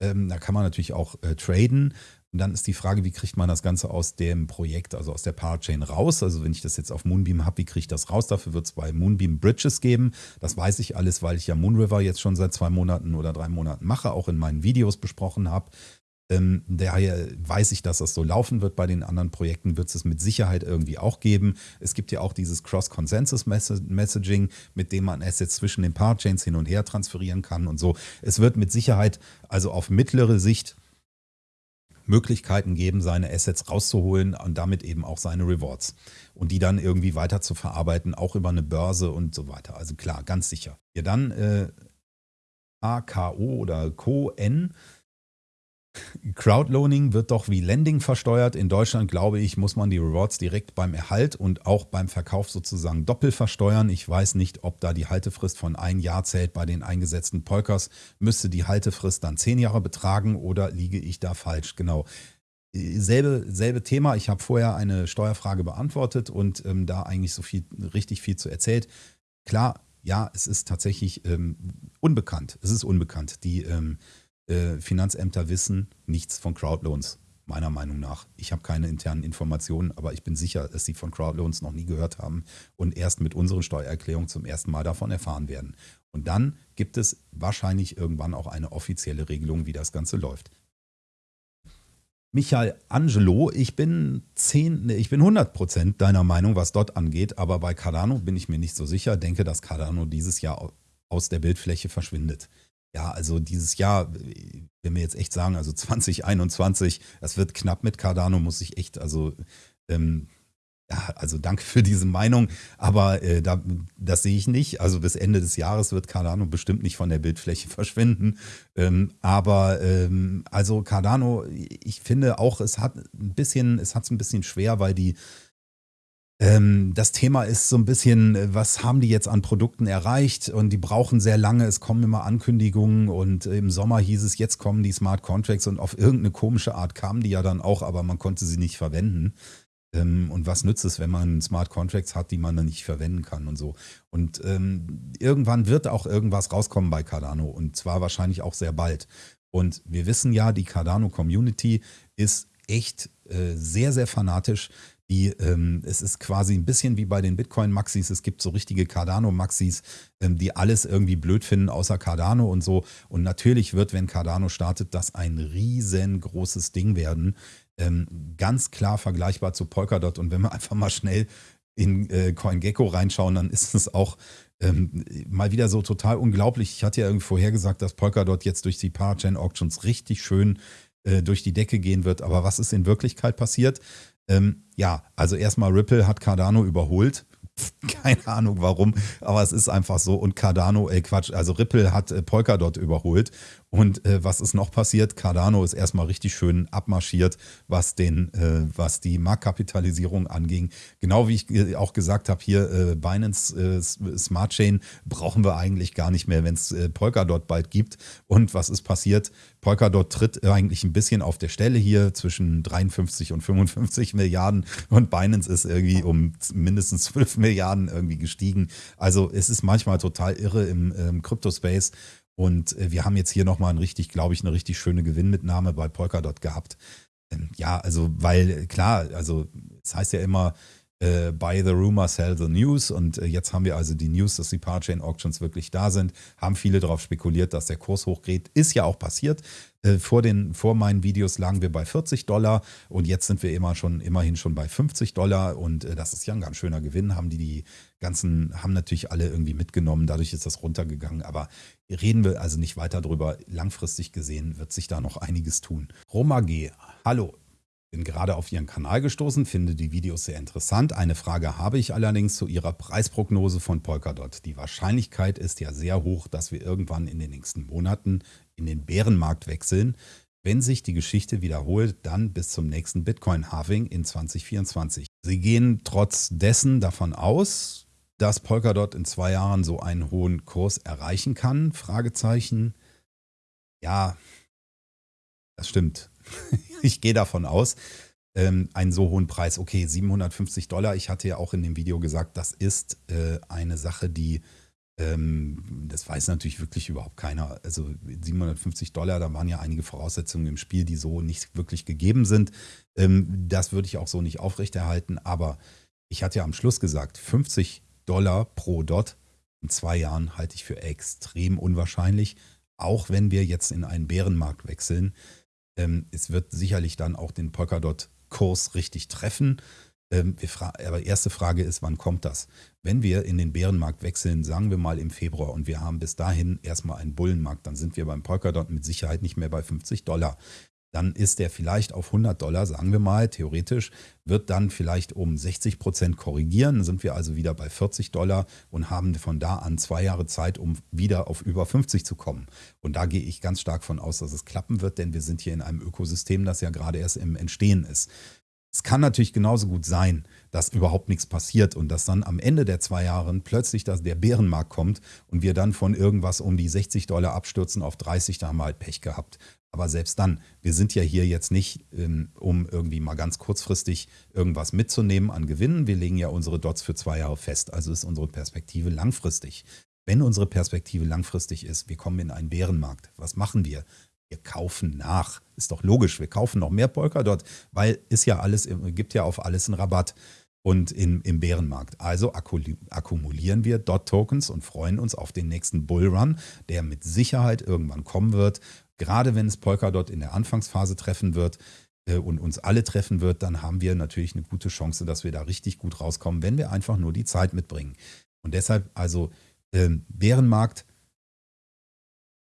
Ähm, da kann man natürlich auch äh, traden. Und dann ist die Frage, wie kriegt man das Ganze aus dem Projekt, also aus der Parachain raus? Also wenn ich das jetzt auf Moonbeam habe, wie kriege ich das raus? Dafür wird es bei Moonbeam Bridges geben. Das weiß ich alles, weil ich ja Moonriver jetzt schon seit zwei Monaten oder drei Monaten mache, auch in meinen Videos besprochen habe. Ähm, daher weiß ich, dass das so laufen wird. Bei den anderen Projekten wird es mit Sicherheit irgendwie auch geben. Es gibt ja auch dieses Cross-Consensus-Messaging, mit dem man Assets zwischen den Parachains hin und her transferieren kann und so. Es wird mit Sicherheit also auf mittlere Sicht Möglichkeiten geben, seine Assets rauszuholen und damit eben auch seine Rewards. Und die dann irgendwie weiter zu verarbeiten, auch über eine Börse und so weiter. Also klar, ganz sicher. Ja, dann äh, AKO oder CON Crowdloaning wird doch wie Lending versteuert. In Deutschland, glaube ich, muss man die Rewards direkt beim Erhalt und auch beim Verkauf sozusagen doppelt versteuern. Ich weiß nicht, ob da die Haltefrist von ein Jahr zählt bei den eingesetzten Polkers. Müsste die Haltefrist dann zehn Jahre betragen oder liege ich da falsch? Genau. Selbe, selbe Thema. Ich habe vorher eine Steuerfrage beantwortet und ähm, da eigentlich so viel, richtig viel zu erzählt. Klar, ja, es ist tatsächlich ähm, unbekannt. Es ist unbekannt. Die ähm, äh, Finanzämter wissen nichts von Crowdloans, meiner Meinung nach. Ich habe keine internen Informationen, aber ich bin sicher, dass sie von Crowdloans noch nie gehört haben und erst mit unseren Steuererklärungen zum ersten Mal davon erfahren werden. Und dann gibt es wahrscheinlich irgendwann auch eine offizielle Regelung, wie das Ganze läuft. Michael Angelo, ich bin 10, ich bin 100% deiner Meinung, was dort angeht, aber bei Cardano bin ich mir nicht so sicher. Denke, dass Cardano dieses Jahr aus der Bildfläche verschwindet. Ja, also dieses Jahr, wenn wir jetzt echt sagen, also 2021, das wird knapp mit Cardano, muss ich echt, also ähm, ja, also danke für diese Meinung, aber äh, da, das sehe ich nicht. Also bis Ende des Jahres wird Cardano bestimmt nicht von der Bildfläche verschwinden. Ähm, aber ähm, also Cardano, ich finde auch, es hat ein bisschen, es hat es ein bisschen schwer, weil die das Thema ist so ein bisschen, äh, was haben die jetzt an Produkten erreicht? Und die brauchen sehr lange. Es kommen immer Ankündigungen und im Sommer hieß es, jetzt kommen die Smart Contracts und auf irgendeine komische Art kamen die ja dann auch, aber man konnte sie nicht verwenden. Ähm, und was nützt es, wenn man Smart Contracts hat, die man dann nicht verwenden kann und so. Und ähm, irgendwann wird auch irgendwas rauskommen bei Cardano und zwar wahrscheinlich auch sehr bald. Und wir wissen ja, die Cardano Community ist echt äh, sehr, sehr fanatisch. Die, ähm, es ist quasi ein bisschen wie bei den Bitcoin-Maxis. Es gibt so richtige Cardano-Maxis, ähm, die alles irgendwie blöd finden, außer Cardano und so. Und natürlich wird, wenn Cardano startet, das ein riesengroßes Ding werden. Ähm, ganz klar vergleichbar zu Polkadot. Und wenn wir einfach mal schnell in äh, CoinGecko reinschauen, dann ist es auch ähm, mal wieder so total unglaublich. Ich hatte ja irgendwie vorhergesagt, dass Polkadot jetzt durch die Parachain Auctions richtig schön äh, durch die Decke gehen wird. Aber was ist in Wirklichkeit passiert? Ähm, ja, also erstmal Ripple hat Cardano überholt. Keine Ahnung warum, aber es ist einfach so. Und Cardano, äh Quatsch, also Ripple hat äh, Polkadot überholt. Und äh, was ist noch passiert? Cardano ist erstmal richtig schön abmarschiert, was, den, äh, was die Marktkapitalisierung anging. Genau wie ich äh, auch gesagt habe, hier äh, Binance äh, Smart Chain brauchen wir eigentlich gar nicht mehr, wenn es äh, Polkadot bald gibt. Und was ist passiert? Polkadot tritt eigentlich ein bisschen auf der Stelle hier zwischen 53 und 55 Milliarden und Binance ist irgendwie um mindestens 12 Milliarden irgendwie gestiegen. Also es ist manchmal total irre im, im Crypto-Space. Und äh, wir haben jetzt hier nochmal ein richtig, glaube ich, eine richtig schöne Gewinnmitnahme bei Polkadot gehabt. Ähm, ja, also, weil klar, also es heißt ja immer, äh, buy the rumor, sell the news. Und äh, jetzt haben wir also die News, dass die Parachain Auctions wirklich da sind. Haben viele darauf spekuliert, dass der Kurs hochgeht. Ist ja auch passiert. Äh, vor, den, vor meinen Videos lagen wir bei 40 Dollar und jetzt sind wir immer schon, immerhin schon bei 50 Dollar. Und äh, das ist ja ein ganz schöner Gewinn. Haben die die ganzen, haben natürlich alle irgendwie mitgenommen. Dadurch ist das runtergegangen. Aber reden wir also nicht weiter drüber. Langfristig gesehen wird sich da noch einiges tun. Roma G. Hallo, bin gerade auf Ihren Kanal gestoßen, finde die Videos sehr interessant. Eine Frage habe ich allerdings zu Ihrer Preisprognose von Polkadot. Die Wahrscheinlichkeit ist ja sehr hoch, dass wir irgendwann in den nächsten Monaten in den Bärenmarkt wechseln. Wenn sich die Geschichte wiederholt, dann bis zum nächsten Bitcoin-Halving in 2024. Sie gehen trotz dessen davon aus, dass Polkadot in zwei Jahren so einen hohen Kurs erreichen kann? Fragezeichen. Ja, das stimmt. ich gehe davon aus, ähm, einen so hohen Preis. Okay, 750 Dollar. Ich hatte ja auch in dem Video gesagt, das ist äh, eine Sache, die, ähm, das weiß natürlich wirklich überhaupt keiner. Also 750 Dollar, da waren ja einige Voraussetzungen im Spiel, die so nicht wirklich gegeben sind. Ähm, das würde ich auch so nicht aufrechterhalten. Aber ich hatte ja am Schluss gesagt, 50 Dollar pro Dot in zwei Jahren halte ich für extrem unwahrscheinlich. Auch wenn wir jetzt in einen Bärenmarkt wechseln. Ähm, es wird sicherlich dann auch den Polkadot-Kurs richtig treffen. Ähm, aber erste Frage ist, wann kommt das? Wenn wir in den Bärenmarkt wechseln, sagen wir mal im Februar und wir haben bis dahin erstmal einen Bullenmarkt, dann sind wir beim Polkadot mit Sicherheit nicht mehr bei 50 Dollar dann ist der vielleicht auf 100 Dollar, sagen wir mal, theoretisch, wird dann vielleicht um 60 Prozent korrigieren. Sind wir also wieder bei 40 Dollar und haben von da an zwei Jahre Zeit, um wieder auf über 50 zu kommen. Und da gehe ich ganz stark von aus, dass es klappen wird, denn wir sind hier in einem Ökosystem, das ja gerade erst im Entstehen ist. Es kann natürlich genauso gut sein, dass überhaupt nichts passiert und dass dann am Ende der zwei Jahre plötzlich dass der Bärenmarkt kommt und wir dann von irgendwas um die 60 Dollar abstürzen auf 30, da haben wir halt Pech gehabt. Aber selbst dann, wir sind ja hier jetzt nicht, ähm, um irgendwie mal ganz kurzfristig irgendwas mitzunehmen an Gewinnen. Wir legen ja unsere Dots für zwei Jahre fest. Also ist unsere Perspektive langfristig. Wenn unsere Perspektive langfristig ist, wir kommen in einen Bärenmarkt. Was machen wir? wir kaufen nach. Ist doch logisch, wir kaufen noch mehr Polkadot, weil ist ja alles, gibt ja auf alles einen Rabatt und in, im Bärenmarkt. Also akkumulieren wir Dot-Tokens und freuen uns auf den nächsten Bullrun, der mit Sicherheit irgendwann kommen wird. Gerade wenn es Polkadot in der Anfangsphase treffen wird äh, und uns alle treffen wird, dann haben wir natürlich eine gute Chance, dass wir da richtig gut rauskommen, wenn wir einfach nur die Zeit mitbringen. Und deshalb also äh, Bärenmarkt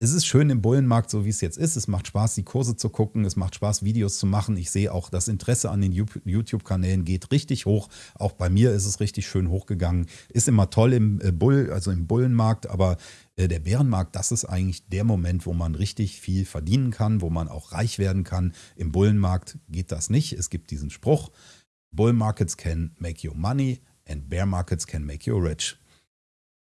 es ist schön im Bullenmarkt, so wie es jetzt ist. Es macht Spaß, die Kurse zu gucken. Es macht Spaß, Videos zu machen. Ich sehe auch, das Interesse an den YouTube-Kanälen geht richtig hoch. Auch bei mir ist es richtig schön hochgegangen. Ist immer toll im äh, Bull, also im Bullenmarkt, aber äh, der Bärenmarkt, das ist eigentlich der Moment, wo man richtig viel verdienen kann, wo man auch reich werden kann. Im Bullenmarkt geht das nicht. Es gibt diesen Spruch: Bull Markets can make you money and Bear Markets can make you rich.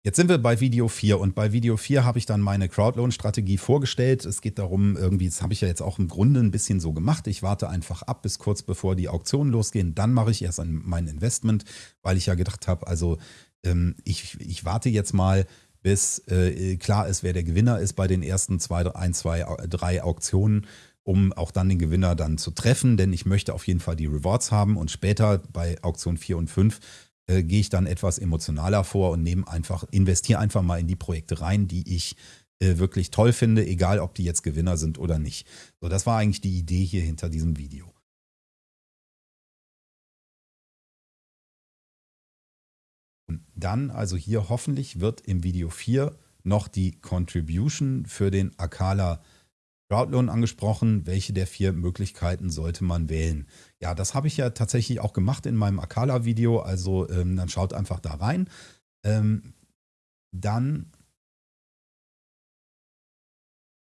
Jetzt sind wir bei Video 4 und bei Video 4 habe ich dann meine Crowdloan-Strategie vorgestellt. Es geht darum, irgendwie, das habe ich ja jetzt auch im Grunde ein bisschen so gemacht. Ich warte einfach ab bis kurz bevor die Auktionen losgehen. Dann mache ich erst mein Investment, weil ich ja gedacht habe, also ähm, ich, ich warte jetzt mal, bis äh, klar ist, wer der Gewinner ist bei den ersten zwei, ein, zwei, drei Auktionen um auch dann den Gewinner dann zu treffen, denn ich möchte auf jeden Fall die Rewards haben und später bei Auktion 4 und 5 äh, gehe ich dann etwas emotionaler vor und nehme einfach, investiere einfach mal in die Projekte rein, die ich äh, wirklich toll finde, egal ob die jetzt Gewinner sind oder nicht. So, das war eigentlich die Idee hier hinter diesem Video. Und dann, also hier hoffentlich wird im Video 4 noch die Contribution für den Akala Crowdloan angesprochen. Welche der vier Möglichkeiten sollte man wählen? Ja, das habe ich ja tatsächlich auch gemacht in meinem Akala-Video. Also ähm, dann schaut einfach da rein. Ähm, dann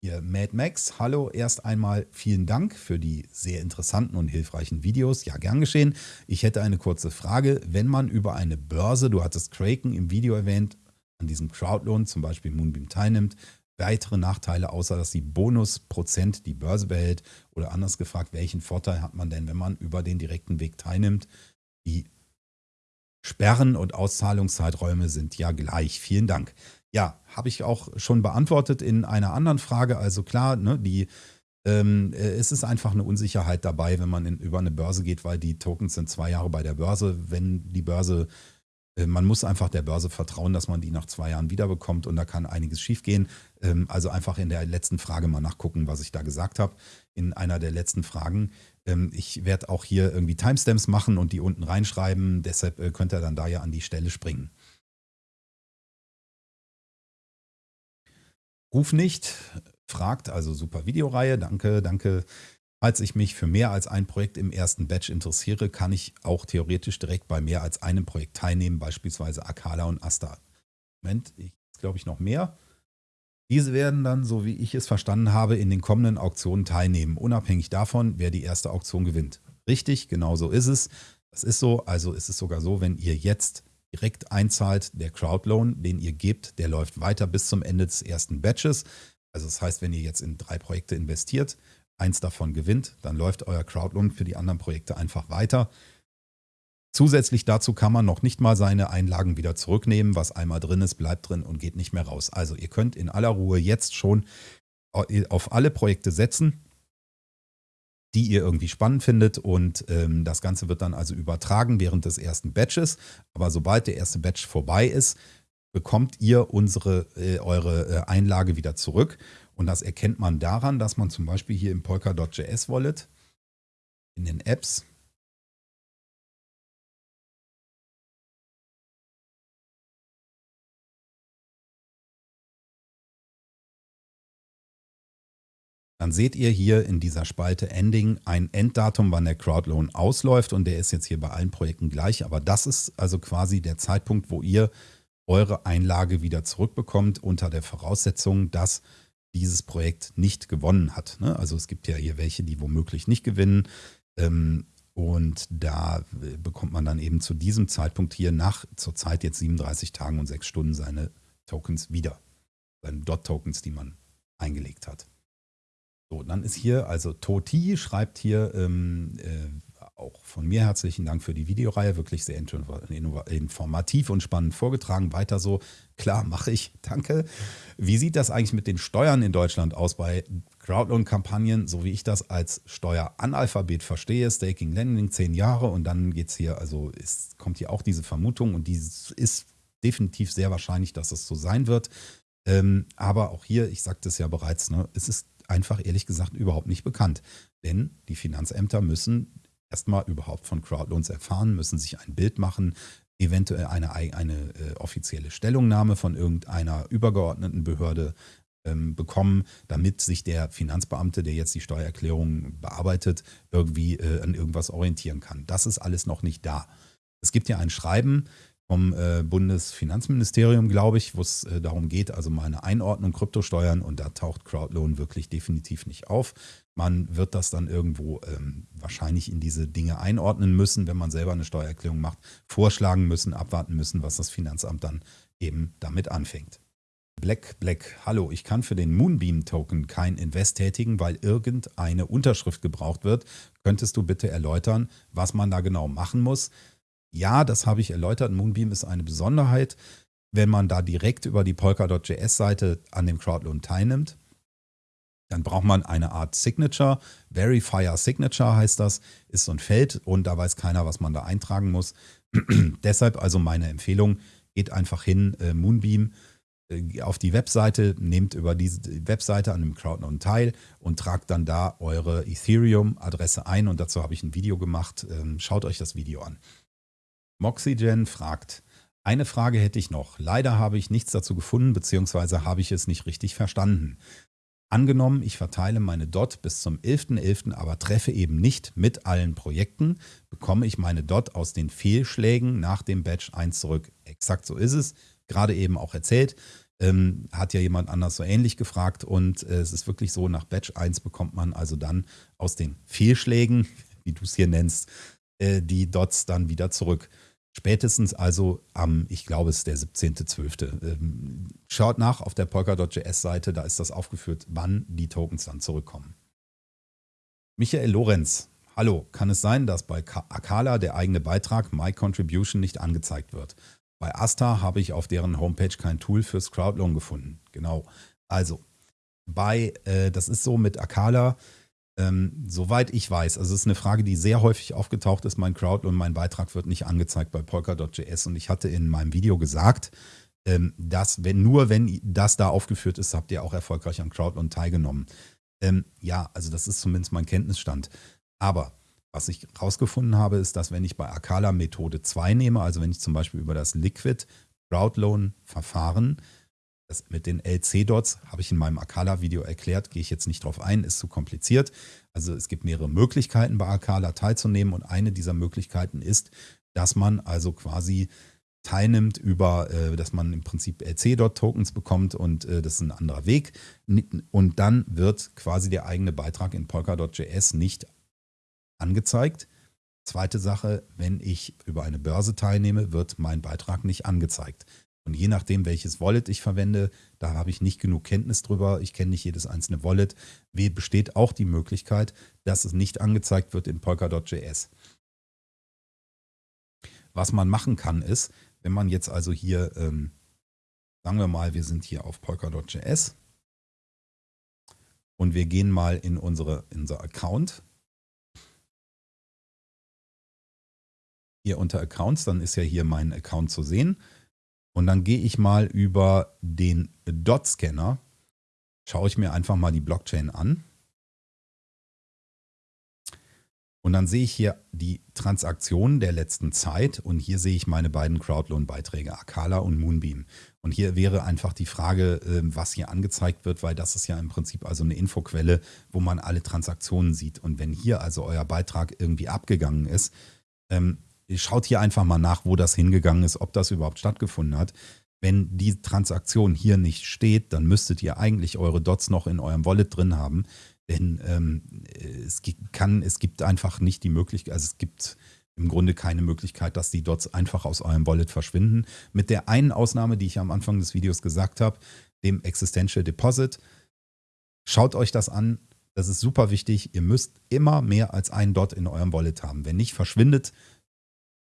hier Mad Max, hallo, erst einmal vielen Dank für die sehr interessanten und hilfreichen Videos. Ja, gern geschehen. Ich hätte eine kurze Frage. Wenn man über eine Börse, du hattest Kraken im Video erwähnt, an diesem Crowdloan, zum Beispiel Moonbeam teilnimmt, weitere Nachteile, außer dass die Bonusprozent die Börse behält? Oder anders gefragt, welchen Vorteil hat man denn, wenn man über den direkten Weg teilnimmt? Die Sperren und Auszahlungszeiträume sind ja gleich. Vielen Dank. Ja, habe ich auch schon beantwortet in einer anderen Frage. Also klar, ne, die, ähm, äh, es ist einfach eine Unsicherheit dabei, wenn man in, über eine Börse geht, weil die Tokens sind zwei Jahre bei der Börse. Wenn die Börse, man muss einfach der Börse vertrauen, dass man die nach zwei Jahren wiederbekommt und da kann einiges schiefgehen. Ähm, also einfach in der letzten Frage mal nachgucken, was ich da gesagt habe. In einer der letzten Fragen. Ähm, ich werde auch hier irgendwie Timestamps machen und die unten reinschreiben. Deshalb äh, könnt ihr dann da ja an die Stelle springen. Ruf nicht, fragt, also super Videoreihe, danke, danke. Falls ich mich für mehr als ein Projekt im ersten Batch interessiere, kann ich auch theoretisch direkt bei mehr als einem Projekt teilnehmen, beispielsweise Akala und Asta. Moment, ich glaube ich noch mehr. Diese werden dann, so wie ich es verstanden habe, in den kommenden Auktionen teilnehmen, unabhängig davon, wer die erste Auktion gewinnt. Richtig, genau so ist es. Das ist so, also ist es sogar so, wenn ihr jetzt direkt einzahlt. Der Crowdloan, den ihr gebt, der läuft weiter bis zum Ende des ersten Batches. Also das heißt, wenn ihr jetzt in drei Projekte investiert, eins davon gewinnt, dann läuft euer Crowdloan für die anderen Projekte einfach weiter. Zusätzlich dazu kann man noch nicht mal seine Einlagen wieder zurücknehmen. Was einmal drin ist, bleibt drin und geht nicht mehr raus. Also ihr könnt in aller Ruhe jetzt schon auf alle Projekte setzen die ihr irgendwie spannend findet und ähm, das Ganze wird dann also übertragen während des ersten Batches. Aber sobald der erste Batch vorbei ist, bekommt ihr unsere, äh, eure äh, Einlage wieder zurück. Und das erkennt man daran, dass man zum Beispiel hier im Polkadot.js Wallet in den Apps dann seht ihr hier in dieser Spalte Ending ein Enddatum, wann der Crowdloan ausläuft. Und der ist jetzt hier bei allen Projekten gleich, aber das ist also quasi der Zeitpunkt, wo ihr eure Einlage wieder zurückbekommt unter der Voraussetzung, dass dieses Projekt nicht gewonnen hat. Ne? Also es gibt ja hier welche, die womöglich nicht gewinnen ähm, und da bekommt man dann eben zu diesem Zeitpunkt hier nach zurzeit jetzt 37 Tagen und 6 Stunden seine Tokens wieder, seine Dot-Tokens, die man eingelegt hat. So, dann ist hier, also Toti schreibt hier ähm, äh, auch von mir herzlichen Dank für die Videoreihe, wirklich sehr informativ und spannend vorgetragen. Weiter so, klar, mache ich, danke. Wie sieht das eigentlich mit den Steuern in Deutschland aus bei Crowdloan-Kampagnen, so wie ich das als Steueranalphabet verstehe? Staking Lending zehn Jahre und dann geht es hier, also ist, kommt hier auch diese Vermutung und die ist definitiv sehr wahrscheinlich, dass es so sein wird. Ähm, aber auch hier, ich sagte es ja bereits, ne, es ist einfach ehrlich gesagt überhaupt nicht bekannt. Denn die Finanzämter müssen erstmal überhaupt von Crowdloans erfahren, müssen sich ein Bild machen, eventuell eine, eine äh, offizielle Stellungnahme von irgendeiner übergeordneten Behörde ähm, bekommen, damit sich der Finanzbeamte, der jetzt die Steuererklärung bearbeitet, irgendwie äh, an irgendwas orientieren kann. Das ist alles noch nicht da. Es gibt ja ein Schreiben vom äh, Bundesfinanzministerium, glaube ich, wo es äh, darum geht, also mal eine Einordnung Kryptosteuern und da taucht Crowdloan wirklich definitiv nicht auf. Man wird das dann irgendwo ähm, wahrscheinlich in diese Dinge einordnen müssen, wenn man selber eine Steuererklärung macht, vorschlagen müssen, abwarten müssen, was das Finanzamt dann eben damit anfängt. Black Black, hallo, ich kann für den Moonbeam Token kein Invest tätigen, weil irgendeine Unterschrift gebraucht wird. Könntest du bitte erläutern, was man da genau machen muss? Ja, das habe ich erläutert. Moonbeam ist eine Besonderheit, wenn man da direkt über die Polkadot.js-Seite an dem Crowdloan teilnimmt. Dann braucht man eine Art Signature. Verifier Signature heißt das, ist so ein Feld und da weiß keiner, was man da eintragen muss. Deshalb also meine Empfehlung, geht einfach hin, äh, Moonbeam, äh, auf die Webseite, nehmt über diese Webseite an dem Crowdloan teil und tragt dann da eure Ethereum-Adresse ein und dazu habe ich ein Video gemacht. Ähm, schaut euch das Video an. Moxygen fragt, eine Frage hätte ich noch. Leider habe ich nichts dazu gefunden, beziehungsweise habe ich es nicht richtig verstanden. Angenommen, ich verteile meine DOT bis zum 11.11., .11., aber treffe eben nicht mit allen Projekten, bekomme ich meine DOT aus den Fehlschlägen nach dem Batch 1 zurück. Exakt so ist es. Gerade eben auch erzählt. Ähm, hat ja jemand anders so ähnlich gefragt und äh, es ist wirklich so, nach Batch 1 bekommt man also dann aus den Fehlschlägen, wie du es hier nennst, äh, die Dots dann wieder zurück. Spätestens also am, ich glaube, es ist der 17.12. Ähm, schaut nach auf der Polkadot.js-Seite, da ist das aufgeführt, wann die Tokens dann zurückkommen. Michael Lorenz, hallo, kann es sein, dass bei Akala der eigene Beitrag My Contribution nicht angezeigt wird? Bei Asta habe ich auf deren Homepage kein Tool fürs Crowdloan gefunden. Genau. Also, bei, äh, das ist so mit Akala, ähm, soweit ich weiß, also es ist eine Frage, die sehr häufig aufgetaucht ist, mein Crowd und mein Beitrag wird nicht angezeigt bei Polka.js und ich hatte in meinem Video gesagt, ähm, dass wenn nur wenn das da aufgeführt ist, habt ihr auch erfolgreich am Crowdloan teilgenommen. Ähm, ja, also das ist zumindest mein Kenntnisstand. Aber was ich rausgefunden habe, ist, dass wenn ich bei Akala Methode 2 nehme, also wenn ich zum Beispiel über das Liquid Crowdloan Verfahren das mit den LC-Dots habe ich in meinem Akala-Video erklärt, gehe ich jetzt nicht drauf ein, ist zu kompliziert. Also es gibt mehrere Möglichkeiten bei Akala teilzunehmen und eine dieser Möglichkeiten ist, dass man also quasi teilnimmt über, äh, dass man im Prinzip LC-Dot-Tokens bekommt und äh, das ist ein anderer Weg. Und dann wird quasi der eigene Beitrag in Polkadot.js nicht angezeigt. Zweite Sache, wenn ich über eine Börse teilnehme, wird mein Beitrag nicht angezeigt. Und je nachdem, welches Wallet ich verwende, da habe ich nicht genug Kenntnis drüber. Ich kenne nicht jedes einzelne Wallet. Besteht auch die Möglichkeit, dass es nicht angezeigt wird in Polkadot.js. Was man machen kann, ist, wenn man jetzt also hier, ähm, sagen wir mal, wir sind hier auf Polkadot.js und wir gehen mal in, unsere, in unser Account. Hier unter Accounts, dann ist ja hier mein Account zu sehen. Und dann gehe ich mal über den Dot-Scanner, schaue ich mir einfach mal die Blockchain an. Und dann sehe ich hier die Transaktionen der letzten Zeit und hier sehe ich meine beiden Crowdloan-Beiträge, Akala und Moonbeam. Und hier wäre einfach die Frage, ähm, was hier angezeigt wird, weil das ist ja im Prinzip also eine Infoquelle, wo man alle Transaktionen sieht. Und wenn hier also euer Beitrag irgendwie abgegangen ist, ähm, schaut hier einfach mal nach, wo das hingegangen ist, ob das überhaupt stattgefunden hat. Wenn die Transaktion hier nicht steht, dann müsstet ihr eigentlich eure Dots noch in eurem Wallet drin haben. Denn ähm, es, kann, es gibt einfach nicht die Möglichkeit, also es gibt im Grunde keine Möglichkeit, dass die Dots einfach aus eurem Wallet verschwinden. Mit der einen Ausnahme, die ich am Anfang des Videos gesagt habe, dem Existential Deposit. Schaut euch das an. Das ist super wichtig. Ihr müsst immer mehr als einen Dot in eurem Wallet haben. Wenn nicht, verschwindet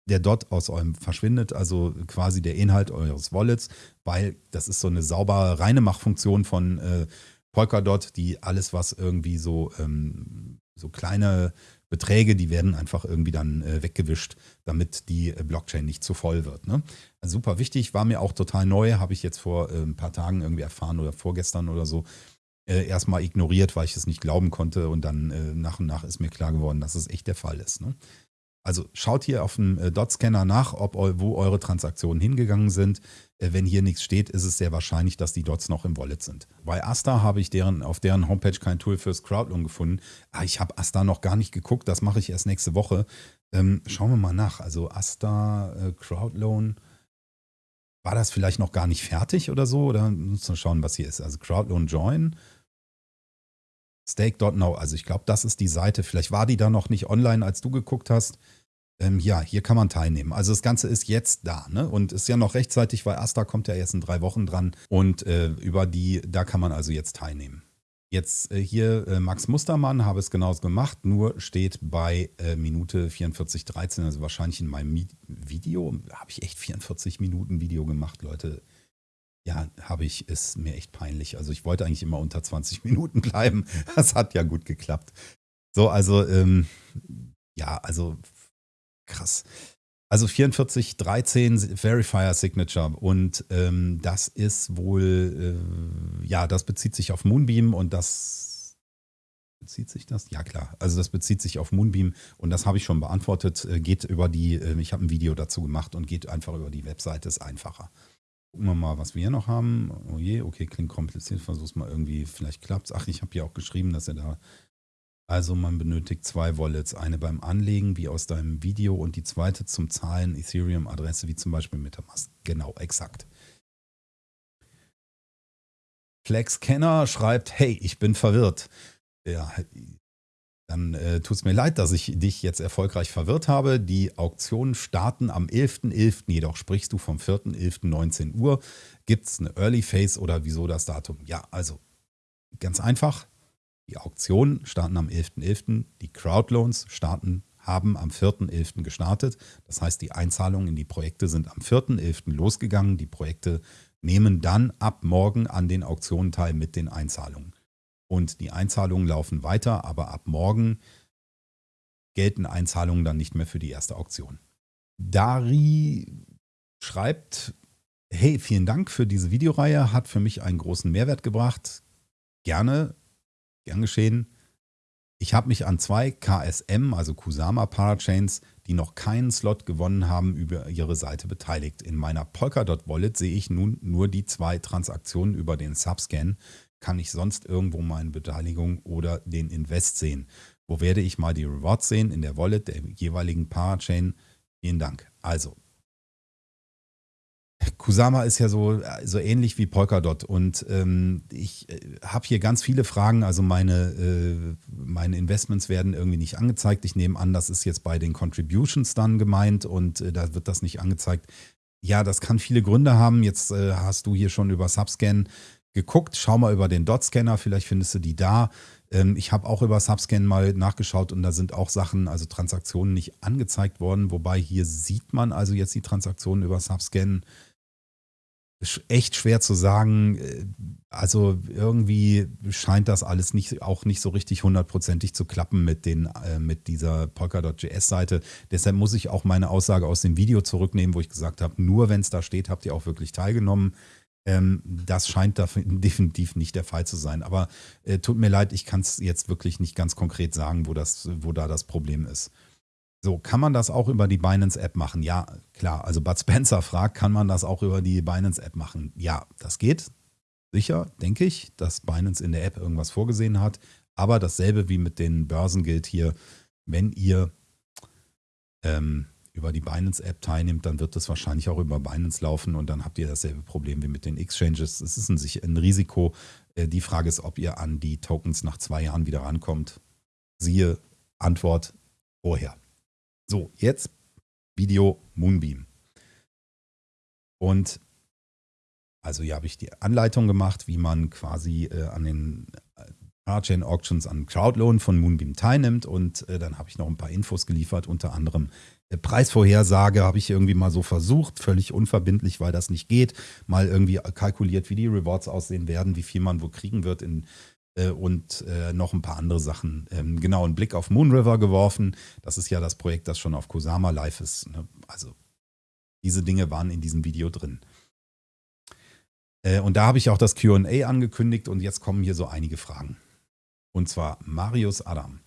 der Dot aus eurem verschwindet, also quasi der Inhalt eures Wallets, weil das ist so eine saubere, reine Machfunktion von äh, Polkadot, die alles, was irgendwie so, ähm, so kleine Beträge, die werden einfach irgendwie dann äh, weggewischt, damit die äh, Blockchain nicht zu voll wird. Ne? Also super wichtig, war mir auch total neu, habe ich jetzt vor äh, ein paar Tagen irgendwie erfahren oder vorgestern oder so. Äh, erstmal ignoriert, weil ich es nicht glauben konnte und dann äh, nach und nach ist mir klar geworden, dass es echt der Fall ist. Ne? Also schaut hier auf dem äh, Dot-Scanner nach, ob wo eure Transaktionen hingegangen sind. Äh, wenn hier nichts steht, ist es sehr wahrscheinlich, dass die Dots noch im Wallet sind. Bei Asta habe ich deren, auf deren Homepage kein Tool fürs Crowdloan gefunden. Ah, ich habe Asta noch gar nicht geguckt, das mache ich erst nächste Woche. Ähm, schauen wir mal nach. Also Asta, äh, Crowdloan, war das vielleicht noch gar nicht fertig oder so? Oder müssen wir schauen, was hier ist. Also Crowdloan Join. Stake.now, also ich glaube, das ist die Seite. Vielleicht war die da noch nicht online, als du geguckt hast. Ähm, ja, hier kann man teilnehmen. Also das Ganze ist jetzt da ne? und ist ja noch rechtzeitig, weil Asta kommt ja erst in drei Wochen dran und äh, über die, da kann man also jetzt teilnehmen. Jetzt äh, hier äh, Max Mustermann habe es genauso gemacht, nur steht bei äh, Minute 44,13, also wahrscheinlich in meinem Video, habe ich echt 44 Minuten Video gemacht, Leute. Ja, habe ich, ist mir echt peinlich. Also ich wollte eigentlich immer unter 20 Minuten bleiben. Das hat ja gut geklappt. So, also, ähm, ja, also krass. Also 4413 Verifier Signature und ähm, das ist wohl, äh, ja, das bezieht sich auf Moonbeam und das bezieht sich das? Ja klar, also das bezieht sich auf Moonbeam und das habe ich schon beantwortet, äh, geht über die, äh, ich habe ein Video dazu gemacht und geht einfach über die Webseite, ist einfacher. Gucken wir mal, was wir hier noch haben. Oh je, okay, klingt kompliziert. Versuch's mal irgendwie, vielleicht klappt's. Ach, ich habe ja auch geschrieben, dass er da. Also man benötigt zwei Wallets. Eine beim Anlegen, wie aus deinem Video, und die zweite zum Zahlen Ethereum-Adresse, wie zum Beispiel Metamask. Genau, exakt. Flex Kenner schreibt, hey, ich bin verwirrt. Ja, dann äh, tut es mir leid, dass ich dich jetzt erfolgreich verwirrt habe. Die Auktionen starten am 11.11. .11., jedoch sprichst du vom 4.11.19 Uhr. Gibt es eine Early Phase oder wieso das Datum? Ja, also ganz einfach. Die Auktionen starten am 11.11. .11. Die Crowdloans starten, haben am 4.11. gestartet. Das heißt, die Einzahlungen in die Projekte sind am 4.11. losgegangen. Die Projekte nehmen dann ab morgen an den Auktionen teil mit den Einzahlungen und die Einzahlungen laufen weiter, aber ab morgen gelten Einzahlungen dann nicht mehr für die erste Auktion. Dari schreibt, hey, vielen Dank für diese Videoreihe, hat für mich einen großen Mehrwert gebracht. Gerne, gern geschehen. Ich habe mich an zwei KSM, also Kusama Parachains, die noch keinen Slot gewonnen haben, über ihre Seite beteiligt. In meiner Polkadot Wallet sehe ich nun nur die zwei Transaktionen über den Subscan, kann ich sonst irgendwo meine Beteiligung oder den Invest sehen? Wo werde ich mal die Rewards sehen? In der Wallet der jeweiligen Parachain. Vielen Dank. Also, Kusama ist ja so, so ähnlich wie Polkadot und ähm, ich äh, habe hier ganz viele Fragen. Also meine, äh, meine Investments werden irgendwie nicht angezeigt. Ich nehme an, das ist jetzt bei den Contributions dann gemeint und äh, da wird das nicht angezeigt. Ja, das kann viele Gründe haben. Jetzt äh, hast du hier schon über Subscan geguckt. Schau mal über den Dot-Scanner, vielleicht findest du die da. Ähm, ich habe auch über Subscan mal nachgeschaut und da sind auch Sachen, also Transaktionen nicht angezeigt worden. Wobei hier sieht man also jetzt die Transaktionen über Subscan. Echt schwer zu sagen. Äh, also irgendwie scheint das alles nicht, auch nicht so richtig hundertprozentig zu klappen mit, den, äh, mit dieser Polkadot.js-Seite. Deshalb muss ich auch meine Aussage aus dem Video zurücknehmen, wo ich gesagt habe, nur wenn es da steht, habt ihr auch wirklich teilgenommen. Ähm, das scheint da definitiv nicht der Fall zu sein. Aber äh, tut mir leid, ich kann es jetzt wirklich nicht ganz konkret sagen, wo, das, wo da das Problem ist. So, kann man das auch über die Binance-App machen? Ja, klar. Also Bud Spencer fragt, kann man das auch über die Binance-App machen? Ja, das geht. Sicher, denke ich, dass Binance in der App irgendwas vorgesehen hat. Aber dasselbe wie mit den Börsen gilt hier, wenn ihr ähm, über die Binance-App teilnimmt, dann wird das wahrscheinlich auch über Binance laufen und dann habt ihr dasselbe Problem wie mit den Exchanges. Es ist ein, ein Risiko. Äh, die Frage ist, ob ihr an die Tokens nach zwei Jahren wieder rankommt. Siehe Antwort vorher. So, jetzt Video Moonbeam. Und also hier habe ich die Anleitung gemacht, wie man quasi äh, an den Parachain Auctions an Crowdloan von Moonbeam teilnimmt und äh, dann habe ich noch ein paar Infos geliefert, unter anderem Preisvorhersage habe ich irgendwie mal so versucht, völlig unverbindlich, weil das nicht geht. Mal irgendwie kalkuliert, wie die Rewards aussehen werden, wie viel man wo kriegen wird in, äh, und äh, noch ein paar andere Sachen. Ähm, genau, einen Blick auf Moonriver geworfen. Das ist ja das Projekt, das schon auf Kusama live ist. Ne? Also diese Dinge waren in diesem Video drin. Äh, und da habe ich auch das QA angekündigt und jetzt kommen hier so einige Fragen. Und zwar Marius Adam.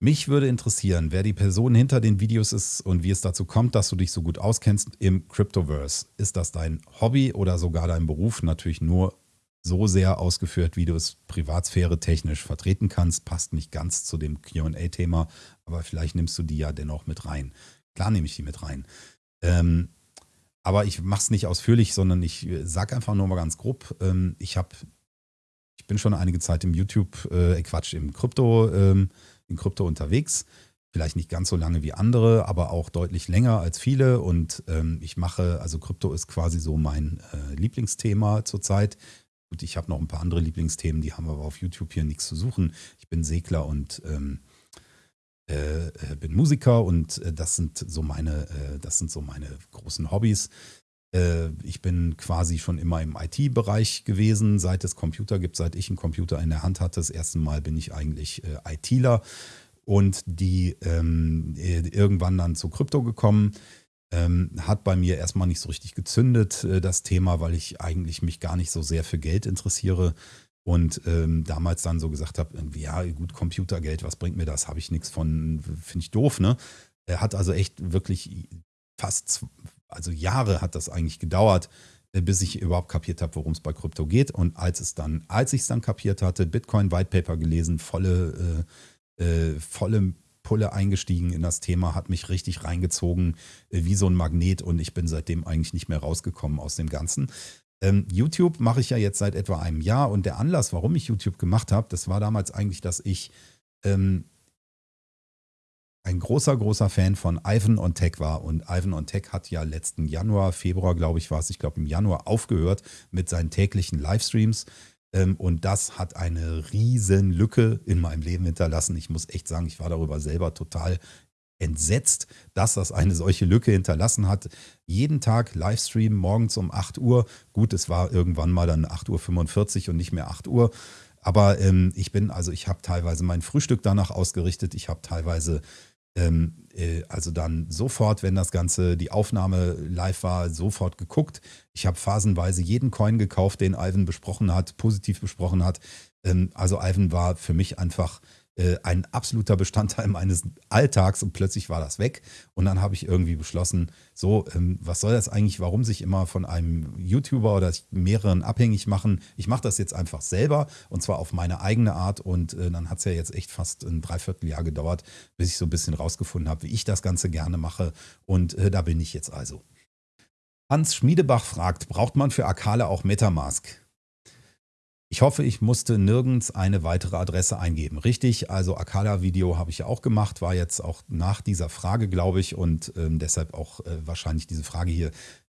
Mich würde interessieren, wer die Person hinter den Videos ist und wie es dazu kommt, dass du dich so gut auskennst im Cryptoverse. Ist das dein Hobby oder sogar dein Beruf? Natürlich nur so sehr ausgeführt, wie du es Privatsphäre technisch vertreten kannst. Passt nicht ganz zu dem QA-Thema, aber vielleicht nimmst du die ja dennoch mit rein. Klar nehme ich die mit rein. Ähm, aber ich mache es nicht ausführlich, sondern ich äh, sage einfach nur mal ganz grob. Ähm, ich habe, ich bin schon einige Zeit im YouTube, äh, Quatsch, im Krypto. Ähm, in Krypto unterwegs. Vielleicht nicht ganz so lange wie andere, aber auch deutlich länger als viele. Und ähm, ich mache, also Krypto ist quasi so mein äh, Lieblingsthema zurzeit. Gut, ich habe noch ein paar andere Lieblingsthemen, die haben aber auf YouTube hier nichts zu suchen. Ich bin Segler und ähm, äh, äh bin Musiker und äh, das sind so meine, äh, das sind so meine großen Hobbys. Äh, ich bin quasi schon immer im IT-Bereich gewesen, seit es Computer gibt, seit ich einen Computer in der Hand hatte. Das erste Mal bin ich eigentlich äh, ITler und die ähm, äh, irgendwann dann zu Krypto gekommen. Ähm, hat bei mir erstmal nicht so richtig gezündet, äh, das Thema, weil ich eigentlich mich gar nicht so sehr für Geld interessiere und ähm, damals dann so gesagt habe, ja gut, Computergeld, was bringt mir das? Habe ich nichts von, finde ich doof, ne? Er hat also echt wirklich fast also Jahre hat das eigentlich gedauert, äh, bis ich überhaupt kapiert habe, worum es bei Krypto geht. Und als es dann, als ich es dann kapiert hatte, Bitcoin White Paper gelesen, volle, äh, äh, volle Pulle eingestiegen in das Thema, hat mich richtig reingezogen, äh, wie so ein Magnet und ich bin seitdem eigentlich nicht mehr rausgekommen aus dem Ganzen. Ähm, YouTube mache ich ja jetzt seit etwa einem Jahr und der Anlass, warum ich YouTube gemacht habe, das war damals eigentlich, dass ich ähm, ein großer, großer Fan von Ivan on Tech war. Und Ivan on Tech hat ja letzten Januar, Februar, glaube ich, war es, ich glaube im Januar aufgehört mit seinen täglichen Livestreams. Ähm, und das hat eine riesen Lücke in meinem Leben hinterlassen. Ich muss echt sagen, ich war darüber selber total entsetzt, dass das eine solche Lücke hinterlassen hat. Jeden Tag Livestream morgens um 8 Uhr. Gut, es war irgendwann mal dann 8.45 Uhr und nicht mehr 8 Uhr. Aber ähm, ich bin, also ich habe teilweise mein Frühstück danach ausgerichtet. Ich habe teilweise also dann sofort, wenn das Ganze, die Aufnahme live war, sofort geguckt. Ich habe phasenweise jeden Coin gekauft, den Ivan besprochen hat, positiv besprochen hat. Ähm, also Ivan war für mich einfach äh, ein absoluter Bestandteil meines Alltags und plötzlich war das weg. Und dann habe ich irgendwie beschlossen, so, ähm, was soll das eigentlich, warum sich immer von einem YouTuber oder mehreren abhängig machen? Ich mache das jetzt einfach selber und zwar auf meine eigene Art. Und äh, dann hat es ja jetzt echt fast ein Dreivierteljahr gedauert, bis ich so ein bisschen rausgefunden habe, wie ich das Ganze gerne mache. Und äh, da bin ich jetzt also. Hans Schmiedebach fragt, braucht man für Akale auch Metamask? Ich hoffe, ich musste nirgends eine weitere Adresse eingeben. Richtig, also Akala-Video habe ich ja auch gemacht, war jetzt auch nach dieser Frage, glaube ich, und ähm, deshalb auch äh, wahrscheinlich diese Frage hier.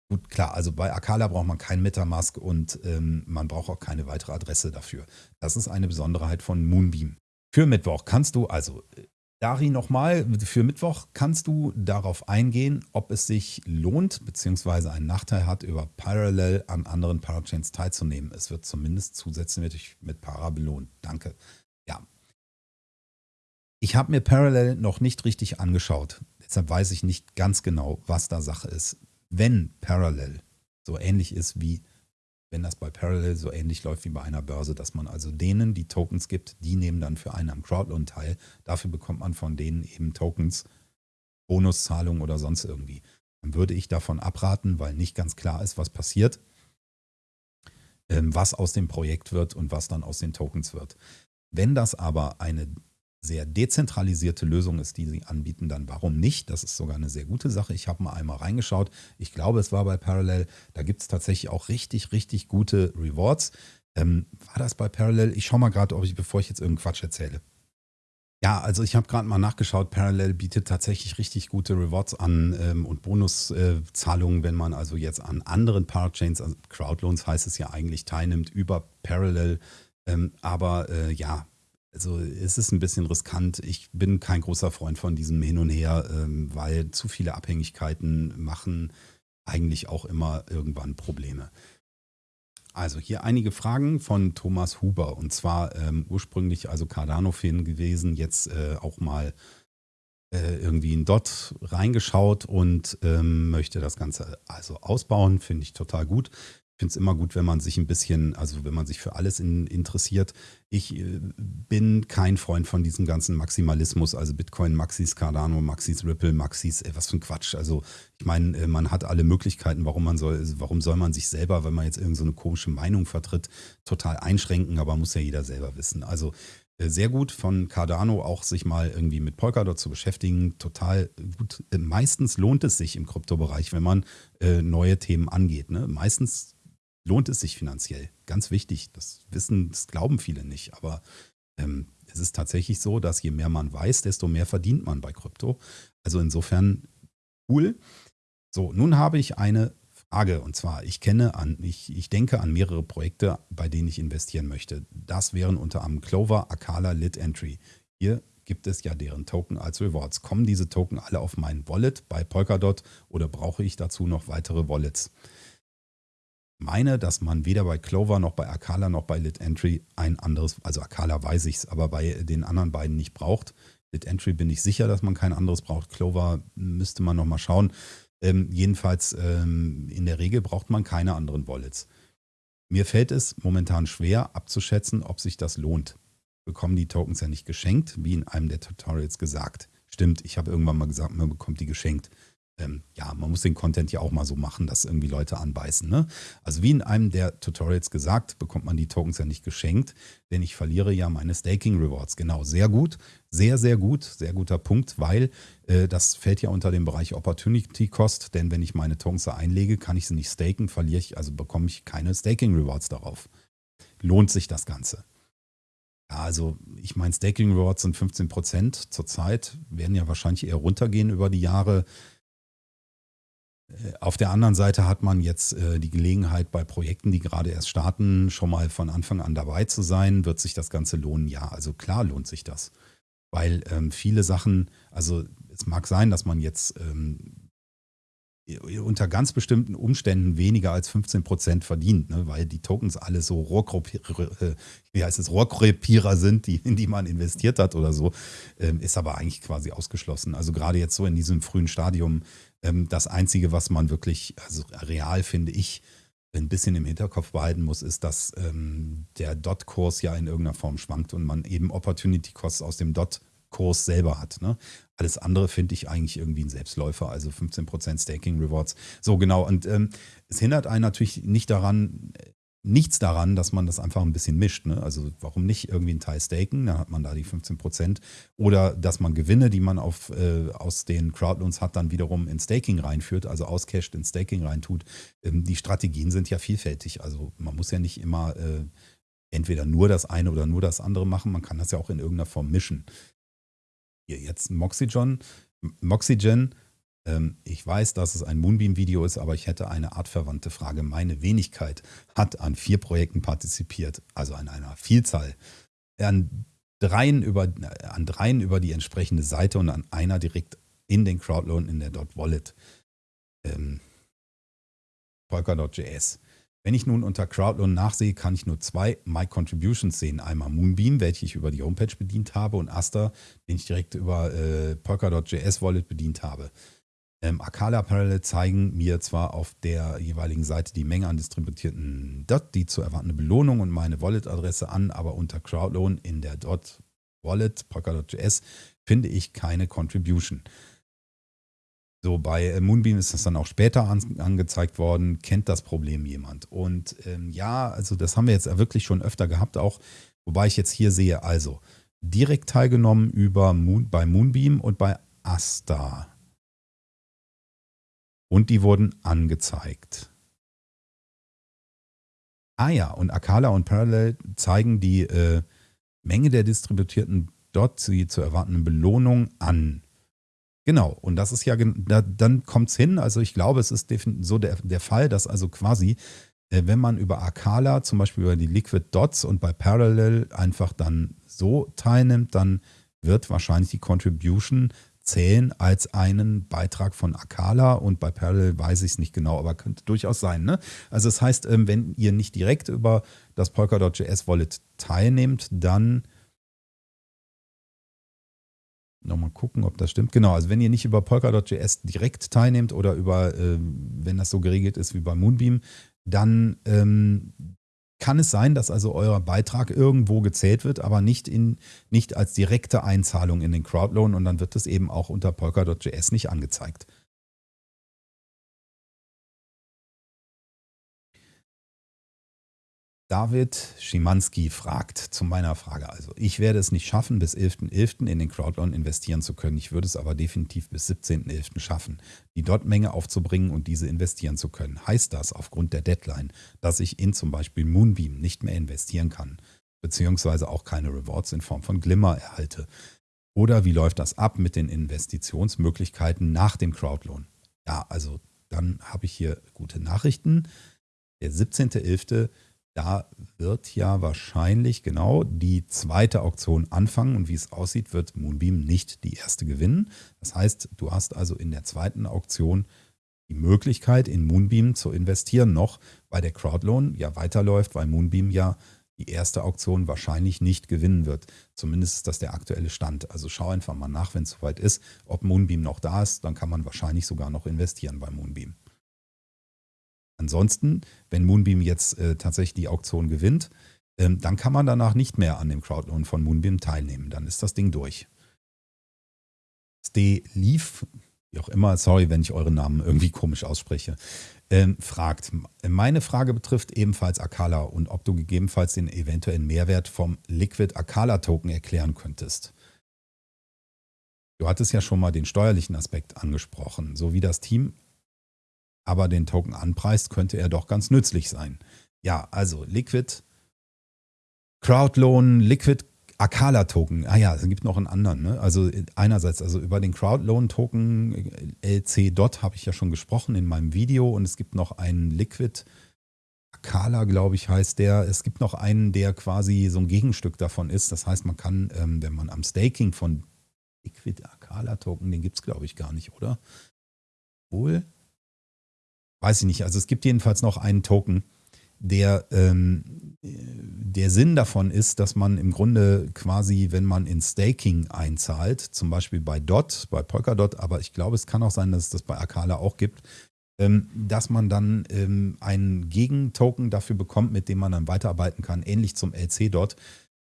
Gut, klar, also bei Akala braucht man kein Metamask und ähm, man braucht auch keine weitere Adresse dafür. Das ist eine Besonderheit von Moonbeam. Für Mittwoch kannst du also äh, Dari, nochmal, für Mittwoch kannst du darauf eingehen, ob es sich lohnt bzw. einen Nachteil hat, über Parallel an anderen Parachains teilzunehmen. Es wird zumindest zusätzlich mit Para belohnt. Danke. Ja. Ich habe mir Parallel noch nicht richtig angeschaut. Deshalb weiß ich nicht ganz genau, was da Sache ist. Wenn Parallel so ähnlich ist wie wenn das bei Parallel so ähnlich läuft wie bei einer Börse, dass man also denen die Tokens gibt, die nehmen dann für einen am Crowdloan teil. Dafür bekommt man von denen eben Tokens, Bonuszahlungen oder sonst irgendwie. Dann würde ich davon abraten, weil nicht ganz klar ist, was passiert, ähm, was aus dem Projekt wird und was dann aus den Tokens wird. Wenn das aber eine sehr dezentralisierte Lösung ist, die sie anbieten, dann warum nicht? Das ist sogar eine sehr gute Sache. Ich habe mal einmal reingeschaut. Ich glaube, es war bei Parallel. Da gibt es tatsächlich auch richtig, richtig gute Rewards. Ähm, war das bei Parallel? Ich schaue mal gerade, ob ich, bevor ich jetzt irgendeinen Quatsch erzähle. Ja, also ich habe gerade mal nachgeschaut. Parallel bietet tatsächlich richtig gute Rewards an ähm, und Bonuszahlungen, äh, wenn man also jetzt an anderen Parachains, also Crowdloans heißt es ja eigentlich, teilnimmt über Parallel. Ähm, aber äh, ja, also es ist ein bisschen riskant. Ich bin kein großer Freund von diesem Hin und Her, ähm, weil zu viele Abhängigkeiten machen eigentlich auch immer irgendwann Probleme. Also hier einige Fragen von Thomas Huber und zwar ähm, ursprünglich also Cardano-Fan gewesen, jetzt äh, auch mal äh, irgendwie in Dot reingeschaut und ähm, möchte das Ganze also ausbauen, finde ich total gut. Ich finde es immer gut, wenn man sich ein bisschen, also wenn man sich für alles in, interessiert. Ich äh, bin kein Freund von diesem ganzen Maximalismus, also Bitcoin, Maxis, Cardano, Maxis, Ripple, Maxis, ey, was für ein Quatsch. Also ich meine, äh, man hat alle Möglichkeiten, warum man soll, warum soll man sich selber, wenn man jetzt irgendeine so komische Meinung vertritt, total einschränken, aber muss ja jeder selber wissen. Also äh, sehr gut von Cardano auch sich mal irgendwie mit Polkadot zu beschäftigen. Total gut. Meistens lohnt es sich im Kryptobereich, wenn man äh, neue Themen angeht. Ne? Meistens lohnt es sich finanziell. Ganz wichtig. Das wissen, das glauben viele nicht. Aber ähm, es ist tatsächlich so, dass je mehr man weiß, desto mehr verdient man bei Krypto. Also insofern cool. So, nun habe ich eine Frage und zwar, ich kenne an, ich, ich denke an mehrere Projekte, bei denen ich investieren möchte. Das wären unter anderem Clover, Akala, Lit Entry. Hier gibt es ja deren Token als Rewards. Kommen diese Token alle auf mein Wallet bei Polkadot oder brauche ich dazu noch weitere Wallets? Meine, dass man weder bei Clover noch bei Akala noch bei Lit Entry ein anderes, also Akala weiß ich es, aber bei den anderen beiden nicht braucht. Lit Entry bin ich sicher, dass man kein anderes braucht. Clover müsste man nochmal schauen. Ähm, jedenfalls ähm, in der Regel braucht man keine anderen Wallets. Mir fällt es momentan schwer abzuschätzen, ob sich das lohnt. Bekommen die Tokens ja nicht geschenkt, wie in einem der Tutorials gesagt. Stimmt, ich habe irgendwann mal gesagt, man bekommt die geschenkt. Ähm, ja, man muss den Content ja auch mal so machen, dass irgendwie Leute anbeißen. Ne? Also wie in einem der Tutorials gesagt, bekommt man die Tokens ja nicht geschenkt, denn ich verliere ja meine Staking Rewards. Genau, sehr gut, sehr, sehr gut, sehr guter Punkt, weil äh, das fällt ja unter den Bereich Opportunity Cost, denn wenn ich meine Tokens da einlege, kann ich sie nicht staken, verliere ich, also bekomme ich keine Staking Rewards darauf. Lohnt sich das Ganze. Also ich meine, Staking Rewards sind 15% zurzeit, werden ja wahrscheinlich eher runtergehen über die Jahre. Äh, auf der anderen Seite hat man jetzt äh, die Gelegenheit, bei Projekten, die gerade erst starten, schon mal von Anfang an dabei zu sein. Wird sich das Ganze lohnen? Ja, also klar lohnt sich das. Weil ähm, viele Sachen, also es mag sein, dass man jetzt ähm, unter ganz bestimmten Umständen weniger als 15 Prozent verdient, ne? weil die Tokens alle so Rohrkrepierer, äh, wie Rohrkrepierer sind, die, in die man investiert hat oder so, ähm, ist aber eigentlich quasi ausgeschlossen. Also gerade jetzt so in diesem frühen Stadium, das Einzige, was man wirklich, also real finde ich, ein bisschen im Hinterkopf behalten muss, ist, dass ähm, der Dot-Kurs ja in irgendeiner Form schwankt und man eben Opportunity-Costs aus dem Dot Kurs selber hat. Ne? Alles andere finde ich eigentlich irgendwie ein Selbstläufer, also 15% Staking Rewards. So genau. Und ähm, es hindert einen natürlich nicht daran, nichts daran, dass man das einfach ein bisschen mischt. Ne? Also warum nicht irgendwie einen Teil staken, dann hat man da die 15% Oder dass man Gewinne, die man auf, äh, aus den Crowdloans hat, dann wiederum in Staking reinführt, also auscashed in Staking reintut. Ähm, die Strategien sind ja vielfältig. Also man muss ja nicht immer äh, entweder nur das eine oder nur das andere machen. Man kann das ja auch in irgendeiner Form mischen hier jetzt Moxygen. Moxygen, ich weiß, dass es ein Moonbeam-Video ist, aber ich hätte eine artverwandte Frage. Meine Wenigkeit hat an vier Projekten partizipiert, also an einer Vielzahl. An dreien über, an dreien über die entsprechende Seite und an einer direkt in den Crowdloan in der Dot Wallet. Ähm, Polkadot.js. Wenn ich nun unter Crowdloan nachsehe, kann ich nur zwei My Contributions sehen. Einmal Moonbeam, welche ich über die Homepage bedient habe, und Aster, den ich direkt über äh, Polkadot.js Wallet bedient habe. Ähm, Akala Parallel zeigen mir zwar auf der jeweiligen Seite die Menge an distributierten Dot, die zu erwartende Belohnung und meine Wallet-Adresse an, aber unter Crowdloan in der Dot Wallet Polkadot.js finde ich keine Contribution. So, bei äh, Moonbeam ist das dann auch später an, angezeigt worden. Kennt das Problem jemand? Und ähm, ja, also das haben wir jetzt wirklich schon öfter gehabt, auch wobei ich jetzt hier sehe, also direkt teilgenommen über Moon, bei Moonbeam und bei Asta. Und die wurden angezeigt. Ah ja, und Akala und Parallel zeigen die äh, Menge der distributierten dort die zu erwartenden Belohnung an. Genau, und das ist ja, da, dann kommt es hin, also ich glaube, es ist so der, der Fall, dass also quasi, äh, wenn man über Akala, zum Beispiel über die Liquid Dots und bei Parallel einfach dann so teilnimmt, dann wird wahrscheinlich die Contribution zählen als einen Beitrag von Akala und bei Parallel weiß ich es nicht genau, aber könnte durchaus sein. Ne? Also das heißt, ähm, wenn ihr nicht direkt über das Polkadot.js Wallet teilnehmt, dann Nochmal gucken, ob das stimmt. Genau, also wenn ihr nicht über Polkadot.js direkt teilnehmt oder über, äh, wenn das so geregelt ist wie bei Moonbeam, dann ähm, kann es sein, dass also euer Beitrag irgendwo gezählt wird, aber nicht, in, nicht als direkte Einzahlung in den Crowdloan und dann wird es eben auch unter Polkadot.js nicht angezeigt. David Schimanski fragt zu meiner Frage also, ich werde es nicht schaffen, bis 11.11. .11. in den Crowdloan investieren zu können. Ich würde es aber definitiv bis 17.11. schaffen, die Dot-Menge aufzubringen und diese investieren zu können. Heißt das aufgrund der Deadline, dass ich in zum Beispiel Moonbeam nicht mehr investieren kann, beziehungsweise auch keine Rewards in Form von Glimmer erhalte? Oder wie läuft das ab mit den Investitionsmöglichkeiten nach dem Crowdloan? Ja, also dann habe ich hier gute Nachrichten. Der 17.11 da wird ja wahrscheinlich genau die zweite Auktion anfangen und wie es aussieht, wird Moonbeam nicht die erste gewinnen. Das heißt, du hast also in der zweiten Auktion die Möglichkeit, in Moonbeam zu investieren, noch weil der Crowdloan ja weiterläuft, weil Moonbeam ja die erste Auktion wahrscheinlich nicht gewinnen wird. Zumindest ist das der aktuelle Stand. Also schau einfach mal nach, wenn es soweit ist, ob Moonbeam noch da ist, dann kann man wahrscheinlich sogar noch investieren bei Moonbeam. Ansonsten, wenn Moonbeam jetzt äh, tatsächlich die Auktion gewinnt, ähm, dann kann man danach nicht mehr an dem Crowdloan von Moonbeam teilnehmen. Dann ist das Ding durch. Stay Leaf, wie auch immer, sorry, wenn ich euren Namen irgendwie komisch ausspreche, ähm, fragt. Meine Frage betrifft ebenfalls Akala und ob du gegebenenfalls den eventuellen Mehrwert vom Liquid Akala Token erklären könntest. Du hattest ja schon mal den steuerlichen Aspekt angesprochen. So wie das Team aber den Token anpreist, könnte er doch ganz nützlich sein. Ja, also Liquid, Crowdloan, Liquid Akala Token. Ah ja, es gibt noch einen anderen. Ne? Also einerseits, also über den Crowdloan Token LC Dot habe ich ja schon gesprochen in meinem Video und es gibt noch einen Liquid Akala, glaube ich, heißt der. Es gibt noch einen, der quasi so ein Gegenstück davon ist. Das heißt, man kann, ähm, wenn man am Staking von Liquid Akala Token, den gibt es, glaube ich, gar nicht, oder? Wohl? Weiß ich nicht. Also es gibt jedenfalls noch einen Token, der, ähm, der Sinn davon ist, dass man im Grunde quasi, wenn man in Staking einzahlt, zum Beispiel bei DOT, bei Polkadot, aber ich glaube, es kann auch sein, dass es das bei Akala auch gibt, ähm, dass man dann ähm, einen Gegentoken dafür bekommt, mit dem man dann weiterarbeiten kann, ähnlich zum LC-Dot.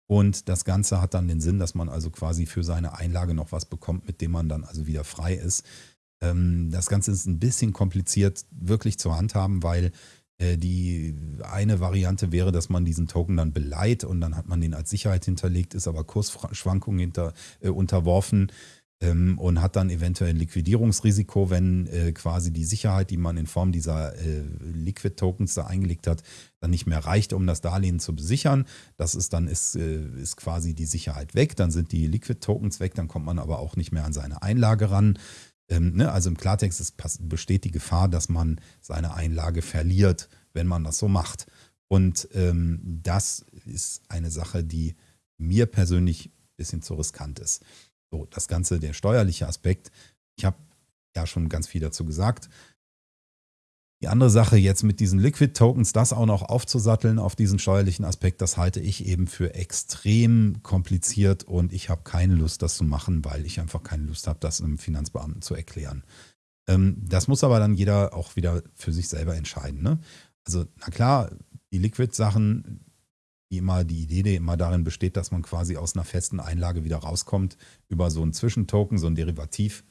Und das Ganze hat dann den Sinn, dass man also quasi für seine Einlage noch was bekommt, mit dem man dann also wieder frei ist. Ähm, das Ganze ist ein bisschen kompliziert wirklich zu handhaben, weil äh, die eine Variante wäre, dass man diesen Token dann beleiht und dann hat man den als Sicherheit hinterlegt, ist aber Kursschwankungen hinter, äh, unterworfen ähm, und hat dann eventuell ein Liquidierungsrisiko, wenn äh, quasi die Sicherheit, die man in Form dieser äh, Liquid-Tokens da eingelegt hat, dann nicht mehr reicht, um das Darlehen zu besichern. Das ist dann ist, äh, ist quasi die Sicherheit weg, dann sind die Liquid-Tokens weg, dann kommt man aber auch nicht mehr an seine Einlage ran. Ähm, ne, also im Klartext ist, besteht die Gefahr, dass man seine Einlage verliert, wenn man das so macht. Und ähm, das ist eine Sache, die mir persönlich ein bisschen zu riskant ist. So, das Ganze, der steuerliche Aspekt. Ich habe ja schon ganz viel dazu gesagt. Die andere Sache jetzt mit diesen Liquid Tokens, das auch noch aufzusatteln auf diesen steuerlichen Aspekt, das halte ich eben für extrem kompliziert und ich habe keine Lust, das zu machen, weil ich einfach keine Lust habe, das einem Finanzbeamten zu erklären. Ähm, das muss aber dann jeder auch wieder für sich selber entscheiden. Ne? Also, na klar, die Liquid-Sachen, die immer die Idee, die immer darin besteht, dass man quasi aus einer festen Einlage wieder rauskommt über so einen Zwischentoken, so ein Derivativ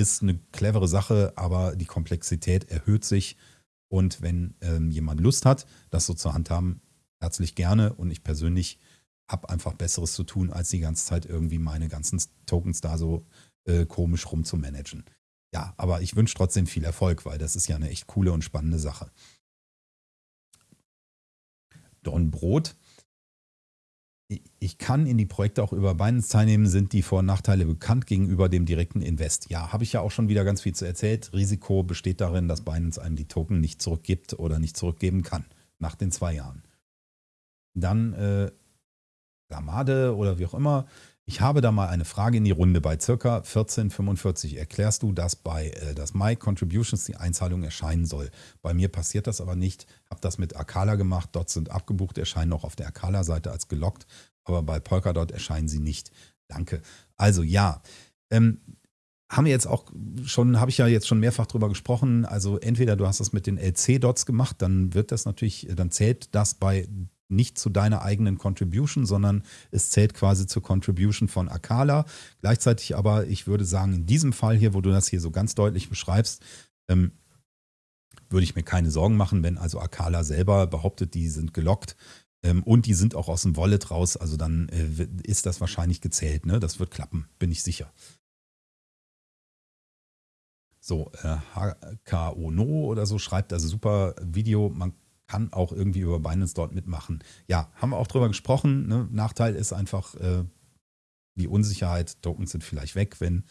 ist eine clevere Sache, aber die Komplexität erhöht sich. Und wenn ähm, jemand Lust hat, das so zur Hand haben, herzlich gerne. Und ich persönlich habe einfach Besseres zu tun, als die ganze Zeit irgendwie meine ganzen Tokens da so äh, komisch rumzumanagen. Ja, aber ich wünsche trotzdem viel Erfolg, weil das ist ja eine echt coole und spannende Sache. Don Brot ich kann in die Projekte auch über Binance teilnehmen, sind die Vor- und Nachteile bekannt gegenüber dem direkten Invest. Ja, habe ich ja auch schon wieder ganz viel zu erzählt. Risiko besteht darin, dass Binance einem die Token nicht zurückgibt oder nicht zurückgeben kann nach den zwei Jahren. Dann äh, Gamade oder wie auch immer. Ich habe da mal eine Frage in die Runde. Bei circa 1445 erklärst du, dass bei äh, das My Contributions die Einzahlung erscheinen soll. Bei mir passiert das aber nicht. Habe das mit Akala gemacht. Dort sind abgebucht, erscheinen auch auf der Akala-Seite als gelockt. Aber bei Polkadot erscheinen sie nicht. Danke. Also ja, ähm, haben wir jetzt auch schon, habe ich ja jetzt schon mehrfach drüber gesprochen. Also entweder du hast das mit den LC-Dots gemacht, dann wird das natürlich, dann zählt das bei nicht zu deiner eigenen Contribution, sondern es zählt quasi zur Contribution von Akala. Gleichzeitig aber, ich würde sagen, in diesem Fall hier, wo du das hier so ganz deutlich beschreibst, ähm, würde ich mir keine Sorgen machen, wenn also Akala selber behauptet, die sind gelockt ähm, und die sind auch aus dem Wallet raus, also dann äh, ist das wahrscheinlich gezählt. Ne? Das wird klappen, bin ich sicher. So, äh, HKO No oder so schreibt also super Video. Man kann auch irgendwie über Binance dort mitmachen. Ja, haben wir auch drüber gesprochen. Ne? Nachteil ist einfach äh, die Unsicherheit. Tokens sind vielleicht weg, wenn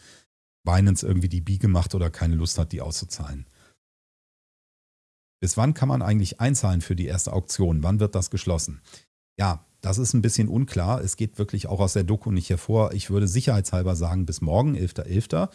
Binance irgendwie die Biege macht oder keine Lust hat, die auszuzahlen. Bis wann kann man eigentlich einzahlen für die erste Auktion? Wann wird das geschlossen? Ja, das ist ein bisschen unklar. Es geht wirklich auch aus der Doku nicht hervor. Ich würde sicherheitshalber sagen, bis morgen, 11.11. .11.,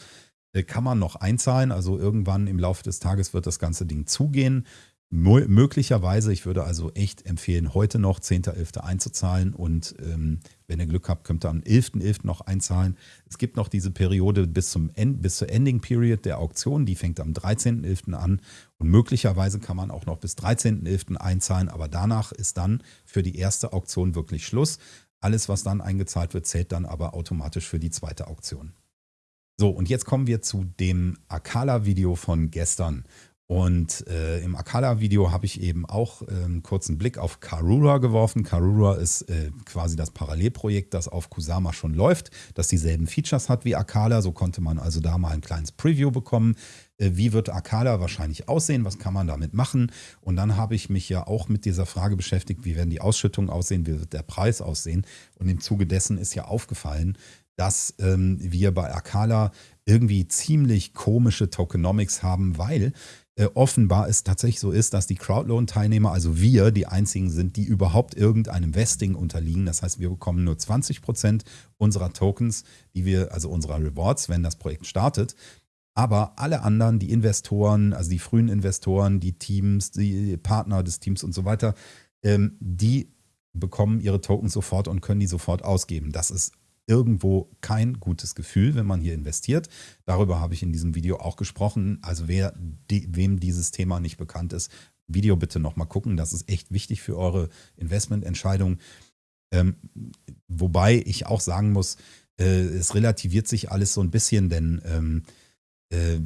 äh, kann man noch einzahlen. Also irgendwann im Laufe des Tages wird das ganze Ding zugehen möglicherweise, ich würde also echt empfehlen, heute noch 10.11. einzuzahlen und ähm, wenn ihr Glück habt, könnt ihr am 11.11. .11. noch einzahlen. Es gibt noch diese Periode bis, zum End, bis zur Ending Period der Auktion, die fängt am 13.11. an und möglicherweise kann man auch noch bis 13.11. einzahlen, aber danach ist dann für die erste Auktion wirklich Schluss. Alles, was dann eingezahlt wird, zählt dann aber automatisch für die zweite Auktion. So, und jetzt kommen wir zu dem Akala-Video von gestern. Und äh, im Akala-Video habe ich eben auch äh, einen kurzen Blick auf Karura geworfen. Karura ist äh, quasi das Parallelprojekt, das auf Kusama schon läuft, das dieselben Features hat wie Akala. So konnte man also da mal ein kleines Preview bekommen. Äh, wie wird Akala wahrscheinlich aussehen? Was kann man damit machen? Und dann habe ich mich ja auch mit dieser Frage beschäftigt, wie werden die Ausschüttungen aussehen, wie wird der Preis aussehen? Und im Zuge dessen ist ja aufgefallen, dass ähm, wir bei Akala irgendwie ziemlich komische Tokenomics haben, weil äh, offenbar es tatsächlich so ist, dass die Crowdloan-Teilnehmer, also wir, die einzigen sind, die überhaupt irgendeinem Vesting unterliegen. Das heißt, wir bekommen nur 20 Prozent unserer Tokens, die wir, also unserer Rewards, wenn das Projekt startet. Aber alle anderen, die Investoren, also die frühen Investoren, die Teams, die Partner des Teams und so weiter, ähm, die bekommen ihre Tokens sofort und können die sofort ausgeben. Das ist irgendwo kein gutes Gefühl, wenn man hier investiert. Darüber habe ich in diesem Video auch gesprochen. Also wer, die, wem dieses Thema nicht bekannt ist, Video bitte nochmal gucken. Das ist echt wichtig für eure Investmententscheidung. Ähm, wobei ich auch sagen muss, äh, es relativiert sich alles so ein bisschen, denn ähm, äh,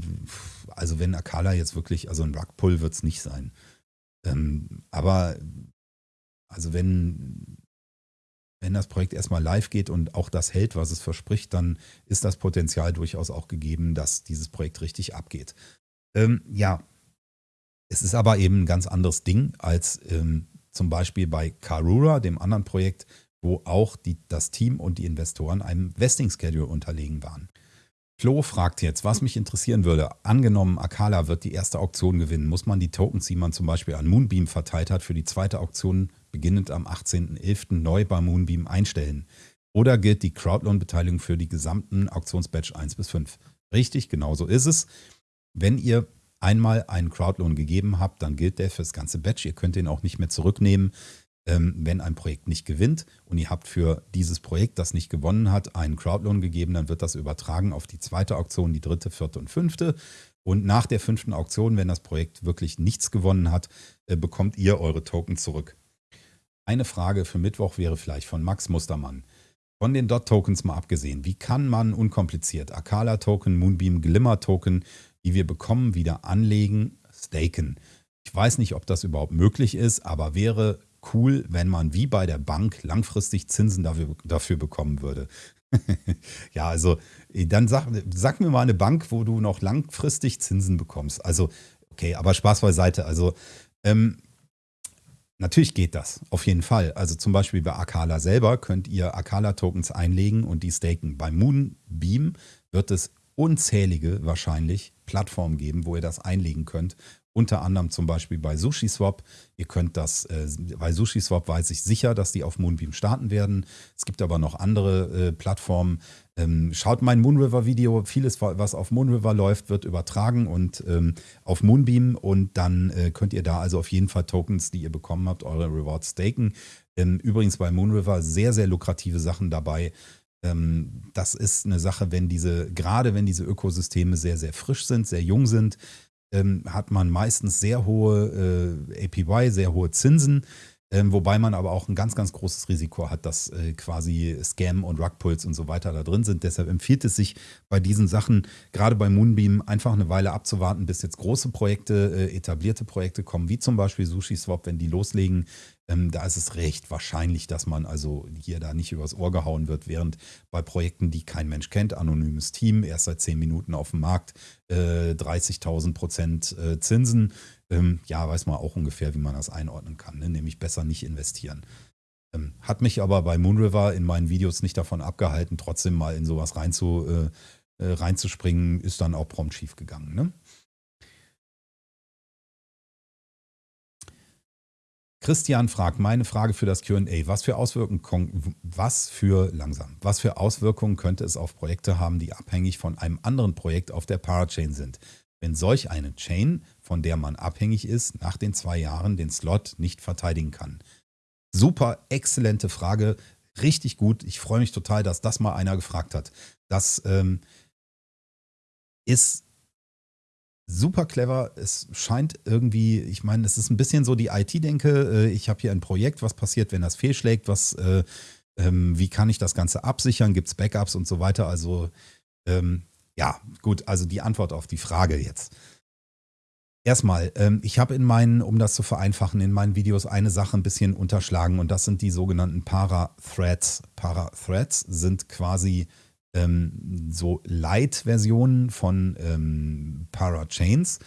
also wenn Akala jetzt wirklich, also ein Rugpull wird es nicht sein. Ähm, aber also wenn wenn das Projekt erstmal live geht und auch das hält, was es verspricht, dann ist das Potenzial durchaus auch gegeben, dass dieses Projekt richtig abgeht. Ähm, ja, es ist aber eben ein ganz anderes Ding als ähm, zum Beispiel bei Karura, dem anderen Projekt, wo auch die, das Team und die Investoren einem Vesting-Schedule unterlegen waren. Flo fragt jetzt, was mich interessieren würde. Angenommen, Akala wird die erste Auktion gewinnen. Muss man die Tokens, die man zum Beispiel an Moonbeam verteilt hat, für die zweite Auktion beginnend am 18.11. neu bei Moonbeam einstellen? Oder gilt die Crowdloan-Beteiligung für die gesamten Auktionsbatch 1 bis 5? Richtig, genau so ist es. Wenn ihr einmal einen Crowdloan gegeben habt, dann gilt der für das ganze Batch. Ihr könnt den auch nicht mehr zurücknehmen ähm, wenn ein Projekt nicht gewinnt und ihr habt für dieses Projekt, das nicht gewonnen hat, einen Crowdloan gegeben, dann wird das übertragen auf die zweite Auktion, die dritte, vierte und fünfte. Und nach der fünften Auktion, wenn das Projekt wirklich nichts gewonnen hat, äh, bekommt ihr eure Token zurück. Eine Frage für Mittwoch wäre vielleicht von Max Mustermann. Von den Dot-Tokens mal abgesehen, wie kann man unkompliziert Akala-Token, Moonbeam, Glimmer-Token, die wir bekommen, wieder anlegen, staken? Ich weiß nicht, ob das überhaupt möglich ist, aber wäre cool, wenn man wie bei der Bank langfristig Zinsen dafür, dafür bekommen würde. ja, also dann sag, sag mir mal eine Bank, wo du noch langfristig Zinsen bekommst. Also, okay, aber Spaß beiseite. Also, ähm, natürlich geht das, auf jeden Fall. Also zum Beispiel bei Akala selber könnt ihr Akala-Tokens einlegen und die staken. Bei Moonbeam wird es unzählige wahrscheinlich Plattformen geben, wo ihr das einlegen könnt. Unter anderem zum Beispiel bei SushiSwap. Ihr könnt das, äh, bei SushiSwap weiß ich sicher, dass die auf Moonbeam starten werden. Es gibt aber noch andere äh, Plattformen. Ähm, schaut mein Moonriver-Video. Vieles, was auf Moonriver läuft, wird übertragen und ähm, auf Moonbeam. Und dann äh, könnt ihr da also auf jeden Fall Tokens, die ihr bekommen habt, eure Rewards staken. Ähm, übrigens bei Moonriver sehr, sehr lukrative Sachen dabei. Ähm, das ist eine Sache, wenn diese, gerade wenn diese Ökosysteme sehr, sehr frisch sind, sehr jung sind, ähm, hat man meistens sehr hohe äh, APY, sehr hohe Zinsen, ähm, wobei man aber auch ein ganz, ganz großes Risiko hat, dass äh, quasi Scam und Rugpulls und so weiter da drin sind. Deshalb empfiehlt es sich bei diesen Sachen, gerade bei Moonbeam, einfach eine Weile abzuwarten, bis jetzt große Projekte, äh, etablierte Projekte kommen, wie zum Beispiel SushiSwap, wenn die loslegen, ähm, da ist es recht wahrscheinlich, dass man also hier da nicht übers Ohr gehauen wird, während bei Projekten, die kein Mensch kennt, anonymes Team, erst seit zehn Minuten auf dem Markt, äh, 30.000 Prozent äh, Zinsen, ähm, ja, weiß man auch ungefähr, wie man das einordnen kann, ne? nämlich besser nicht investieren. Ähm, hat mich aber bei Moonriver in meinen Videos nicht davon abgehalten, trotzdem mal in sowas reinzu, äh, äh reinzuspringen, ist dann auch prompt schief gegangen. Ne? Christian fragt, meine Frage für das QA, was für Auswirkungen, was für, langsam, was für Auswirkungen könnte es auf Projekte haben, die abhängig von einem anderen Projekt auf der Parachain sind? Wenn solch eine Chain, von der man abhängig ist, nach den zwei Jahren den Slot nicht verteidigen kann. Super, exzellente Frage, richtig gut. Ich freue mich total, dass das mal einer gefragt hat. Das ähm, ist super clever. Es scheint irgendwie, ich meine, es ist ein bisschen so die IT-Denke. Äh, ich habe hier ein Projekt, was passiert, wenn das fehlschlägt? Was, äh, ähm, wie kann ich das Ganze absichern? Gibt es Backups und so weiter? Also ähm, Ja, gut, also die Antwort auf die Frage jetzt. Erstmal, ähm, ich habe in meinen, um das zu vereinfachen, in meinen Videos eine Sache ein bisschen unterschlagen und das sind die sogenannten Para-Threads. Para-Threads sind quasi ähm, so Light-Versionen von ähm, Para-Chains.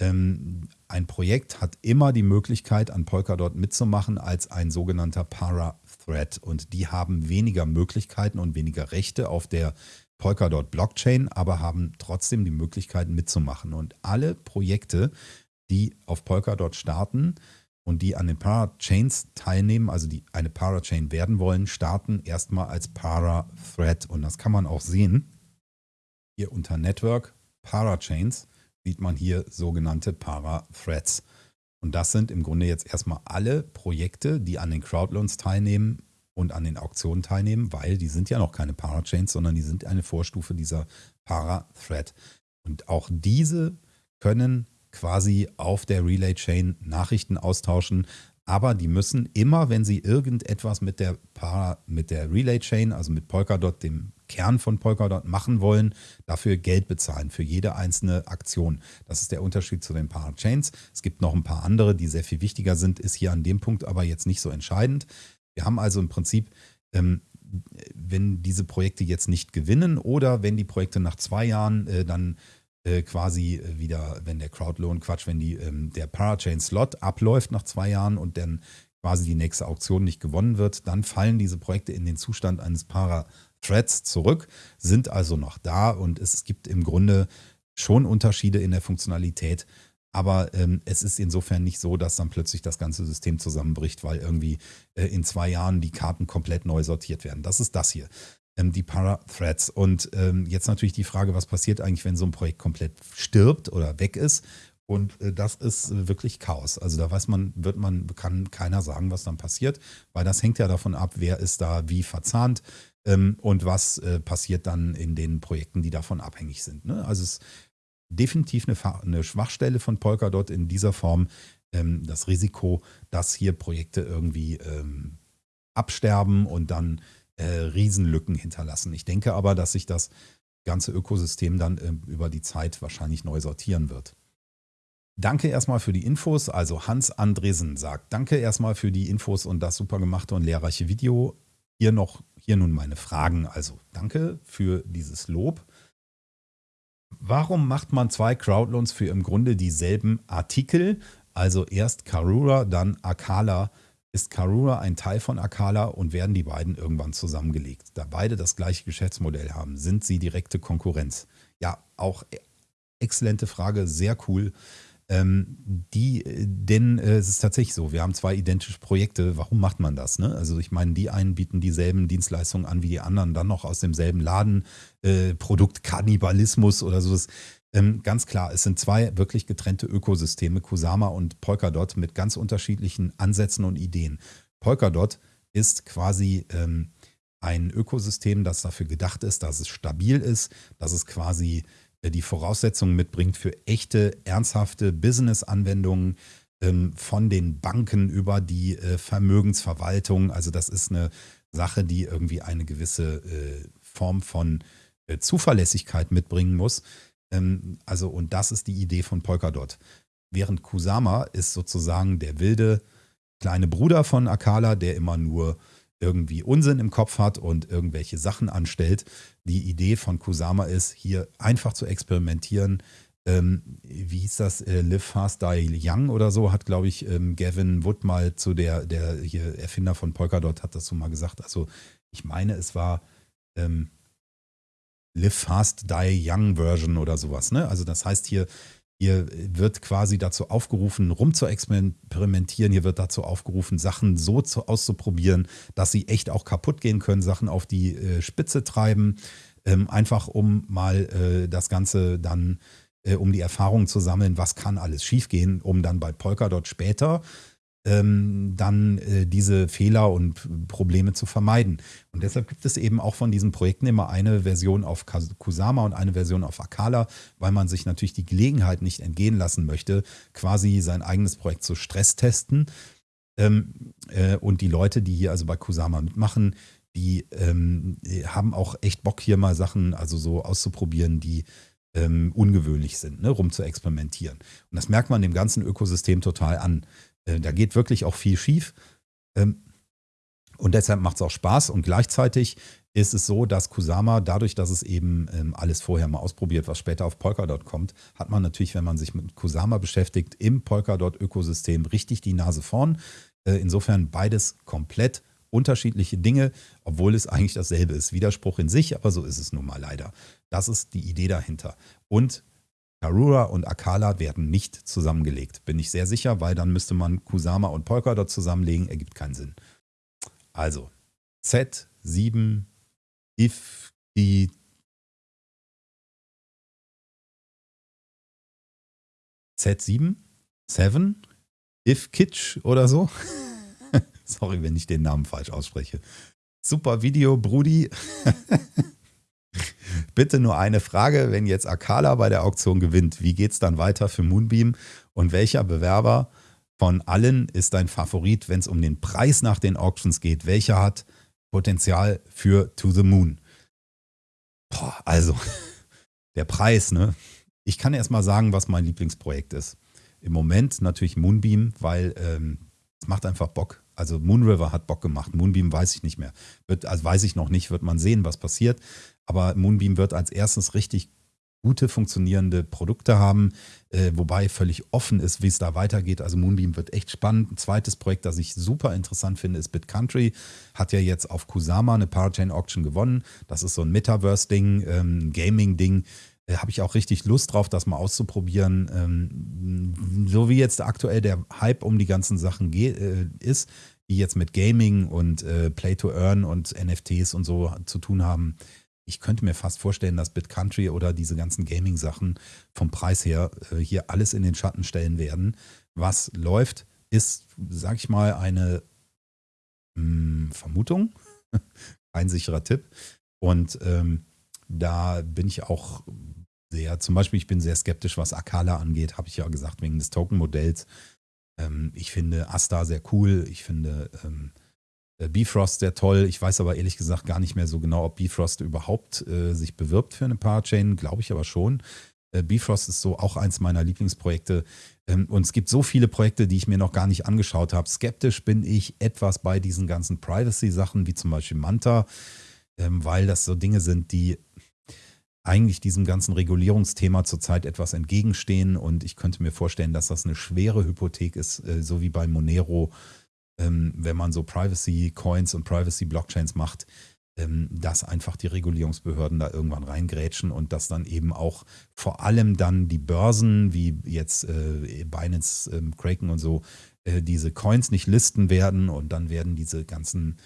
Ähm, ein Projekt hat immer die Möglichkeit, an Polkadot mitzumachen als ein sogenannter Para-Thread und die haben weniger Möglichkeiten und weniger Rechte auf der Polkadot Blockchain, aber haben trotzdem die Möglichkeit mitzumachen. Und alle Projekte, die auf Polkadot starten und die an den Parachains teilnehmen, also die eine Parachain werden wollen, starten erstmal als Para-Thread. Und das kann man auch sehen. Hier unter Network Parachains sieht man hier sogenannte Para-Threads. Und das sind im Grunde jetzt erstmal alle Projekte, die an den Crowdloans teilnehmen und an den Auktionen teilnehmen, weil die sind ja noch keine Parachains, sondern die sind eine Vorstufe dieser Para-Thread. Und auch diese können quasi auf der Relay-Chain Nachrichten austauschen, aber die müssen immer, wenn sie irgendetwas mit der, mit der Relay-Chain, also mit Polkadot, dem Kern von Polkadot machen wollen, dafür Geld bezahlen für jede einzelne Aktion. Das ist der Unterschied zu den Parachains. Es gibt noch ein paar andere, die sehr viel wichtiger sind, ist hier an dem Punkt aber jetzt nicht so entscheidend. Wir haben also im Prinzip, ähm, wenn diese Projekte jetzt nicht gewinnen oder wenn die Projekte nach zwei Jahren äh, dann äh, quasi äh, wieder, wenn der Crowdloan, Quatsch, wenn die, ähm, der Parachain-Slot abläuft nach zwei Jahren und dann quasi die nächste Auktion nicht gewonnen wird, dann fallen diese Projekte in den Zustand eines Para-Threads zurück, sind also noch da und es gibt im Grunde schon Unterschiede in der Funktionalität aber ähm, es ist insofern nicht so, dass dann plötzlich das ganze System zusammenbricht, weil irgendwie äh, in zwei Jahren die Karten komplett neu sortiert werden. Das ist das hier, die Para-Threads. Und ähm, jetzt natürlich die Frage, was passiert eigentlich, wenn so ein Projekt komplett stirbt oder weg ist? Und äh, das ist wirklich Chaos. Also da weiß man, wird man, kann keiner sagen, was dann passiert, weil das hängt ja davon ab, wer ist da wie verzahnt ähm, und was äh, passiert dann in den Projekten, die davon abhängig sind. Ne? Also es definitiv eine, Schwachstelle von Polkadot in dieser Form. Ähm, das Risiko, dass hier Projekte irgendwie ähm, absterben und dann äh, Riesenlücken hinterlassen. Ich denke aber, dass sich das ganze Ökosystem dann äh, über die Zeit wahrscheinlich neu sortieren wird. Danke erstmal für die Infos. Also Hans Andresen sagt, danke erstmal für die Infos und das super gemachte und lehrreiche Video. Hier noch, hier nun meine Fragen. Also danke für dieses Lob. Warum macht man zwei Crowdloans für im Grunde dieselben Artikel? Also erst Karura, dann Akala. Ist Karura ein Teil von Akala und werden die beiden irgendwann zusammengelegt? Da beide das gleiche Geschäftsmodell haben, sind sie direkte Konkurrenz? Ja, auch exzellente Frage, sehr cool. Ähm, die, denn äh, es ist tatsächlich so, wir haben zwei identische Projekte. Warum macht man das? Ne? Also ich meine, die einen bieten dieselben Dienstleistungen an wie die anderen, dann noch aus demselben Laden, äh, Produktkannibalismus oder sowas. Ähm, ganz klar, es sind zwei wirklich getrennte Ökosysteme, Kusama und Polkadot, mit ganz unterschiedlichen Ansätzen und Ideen. Polkadot ist quasi ähm, ein Ökosystem, das dafür gedacht ist, dass es stabil ist, dass es quasi die Voraussetzungen mitbringt für echte, ernsthafte Business-Anwendungen ähm, von den Banken über die äh, Vermögensverwaltung. Also das ist eine Sache, die irgendwie eine gewisse äh, Form von äh, Zuverlässigkeit mitbringen muss. Ähm, also und das ist die Idee von Polkadot. Während Kusama ist sozusagen der wilde kleine Bruder von Akala, der immer nur irgendwie Unsinn im Kopf hat und irgendwelche Sachen anstellt. Die Idee von Kusama ist, hier einfach zu experimentieren. Ähm, wie hieß das? Äh, Live Fast Die Young oder so, hat, glaube ich, ähm, Gavin Wood mal zu der, der hier Erfinder von Polkadot, hat das so mal gesagt. Also, ich meine, es war ähm, Live Fast Die Young Version oder sowas. Ne? Also, das heißt hier, hier wird quasi dazu aufgerufen, rum zu experimentieren. Hier wird dazu aufgerufen, Sachen so zu, auszuprobieren, dass sie echt auch kaputt gehen können, Sachen auf die äh, Spitze treiben, ähm, einfach um mal äh, das Ganze dann, äh, um die Erfahrung zu sammeln, was kann alles schiefgehen, um dann bei Polkadot später ähm, dann äh, diese Fehler und Probleme zu vermeiden. Und deshalb gibt es eben auch von diesen Projekten immer eine Version auf Kusama und eine Version auf Akala, weil man sich natürlich die Gelegenheit nicht entgehen lassen möchte, quasi sein eigenes Projekt zu stresstesten. Ähm, äh, und die Leute, die hier also bei Kusama mitmachen, die ähm, haben auch echt Bock, hier mal Sachen also so auszuprobieren, die ähm, ungewöhnlich sind, ne, rum zu experimentieren. Und das merkt man dem ganzen Ökosystem total an. Äh, da geht wirklich auch viel schief. Ähm, und deshalb macht es auch Spaß. Und gleichzeitig ist es so, dass Kusama, dadurch, dass es eben ähm, alles vorher mal ausprobiert, was später auf Polkadot kommt, hat man natürlich, wenn man sich mit Kusama beschäftigt, im Polkadot-Ökosystem richtig die Nase vorn. Äh, insofern beides komplett unterschiedliche Dinge, obwohl es eigentlich dasselbe ist. Widerspruch in sich, aber so ist es nun mal leider. Das ist die Idee dahinter. Und Karura und Akala werden nicht zusammengelegt. Bin ich sehr sicher, weil dann müsste man Kusama und Polkadot zusammenlegen. Ergibt keinen Sinn. Also Z7 if die Z7? 7? If Kitsch oder so? Sorry, wenn ich den Namen falsch ausspreche. Super Video, Brudi. Bitte nur eine Frage, wenn jetzt Akala bei der Auktion gewinnt, wie geht es dann weiter für Moonbeam und welcher Bewerber von allen ist dein Favorit, wenn es um den Preis nach den Auctions geht? Welcher hat Potenzial für To the Moon? Boah, also, der Preis, ne? Ich kann erst mal sagen, was mein Lieblingsprojekt ist. Im Moment natürlich Moonbeam, weil ähm, es macht einfach Bock. Also Moonriver hat Bock gemacht. Moonbeam weiß ich nicht mehr. Wird, also weiß ich noch nicht, wird man sehen, was passiert. Aber Moonbeam wird als erstes richtig gute funktionierende Produkte haben, äh, wobei völlig offen ist, wie es da weitergeht. Also Moonbeam wird echt spannend. Ein zweites Projekt, das ich super interessant finde, ist BitCountry. Hat ja jetzt auf Kusama eine Parachain Auction gewonnen. Das ist so ein Metaverse-Ding, ähm, Gaming-Ding. Äh, Habe ich auch richtig Lust drauf, das mal auszuprobieren. Ähm, so wie jetzt aktuell der Hype um die ganzen Sachen äh, ist, die jetzt mit Gaming und äh, Play to Earn und NFTs und so zu tun haben, ich könnte mir fast vorstellen, dass BitCountry oder diese ganzen Gaming-Sachen vom Preis her äh, hier alles in den Schatten stellen werden. Was läuft, ist, sag ich mal, eine mh, hm, Vermutung, ein sicherer Tipp. Und ähm, da bin ich auch sehr, zum Beispiel, ich bin sehr skeptisch, was Akala angeht, habe ich ja gesagt, wegen des Token-Modells. Ähm, ich finde Asta sehr cool. Ich finde ähm, äh, Bifrost sehr toll. Ich weiß aber ehrlich gesagt gar nicht mehr so genau, ob Bifrost überhaupt äh, sich bewirbt für eine Parachain. Glaube ich aber schon. Äh, Bifrost ist so auch eins meiner Lieblingsprojekte. Ähm, und es gibt so viele Projekte, die ich mir noch gar nicht angeschaut habe. Skeptisch bin ich etwas bei diesen ganzen Privacy-Sachen, wie zum Beispiel Manta, ähm, weil das so Dinge sind, die eigentlich diesem ganzen Regulierungsthema zurzeit etwas entgegenstehen. Und ich könnte mir vorstellen, dass das eine schwere Hypothek ist, äh, so wie bei Monero ähm, wenn man so Privacy-Coins und Privacy-Blockchains macht, ähm, dass einfach die Regulierungsbehörden da irgendwann reingrätschen und dass dann eben auch vor allem dann die Börsen wie jetzt äh, Binance, äh, Kraken und so äh, diese Coins nicht listen werden und dann werden diese ganzen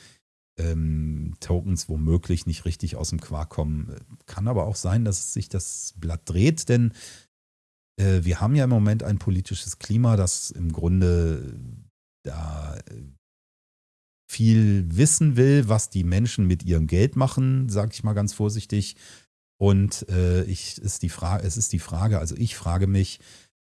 ähm, Tokens womöglich nicht richtig aus dem Quark kommen. Kann aber auch sein, dass sich das Blatt dreht, denn äh, wir haben ja im Moment ein politisches Klima, das im Grunde da äh, viel wissen will, was die Menschen mit ihrem Geld machen, sage ich mal ganz vorsichtig. Und äh, ich, ist die Frage, es ist die Frage, also ich frage mich,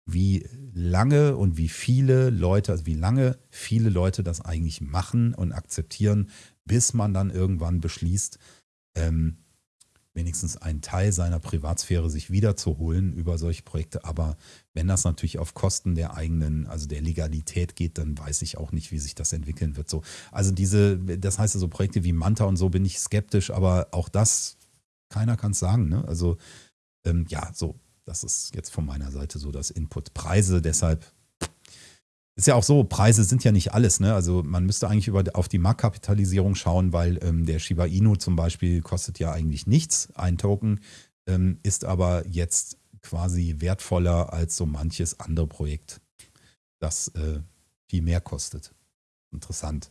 wie lange und wie viele Leute, also wie lange viele Leute das eigentlich machen und akzeptieren, bis man dann irgendwann beschließt, ähm, wenigstens einen Teil seiner Privatsphäre sich wiederzuholen über solche Projekte. Aber wenn das natürlich auf Kosten der eigenen, also der Legalität geht, dann weiß ich auch nicht, wie sich das entwickeln wird. So, also diese, das heißt also Projekte wie Manta und so bin ich skeptisch, aber auch das, keiner kann es sagen. Ne? Also ähm, ja, so, das ist jetzt von meiner Seite so das Input. Preise deshalb ist ja auch so, Preise sind ja nicht alles. Ne? Also man müsste eigentlich über, auf die Marktkapitalisierung schauen, weil ähm, der Shiba Inu zum Beispiel kostet ja eigentlich nichts, ein Token, ähm, ist aber jetzt quasi wertvoller als so manches andere Projekt, das äh, viel mehr kostet. Interessant.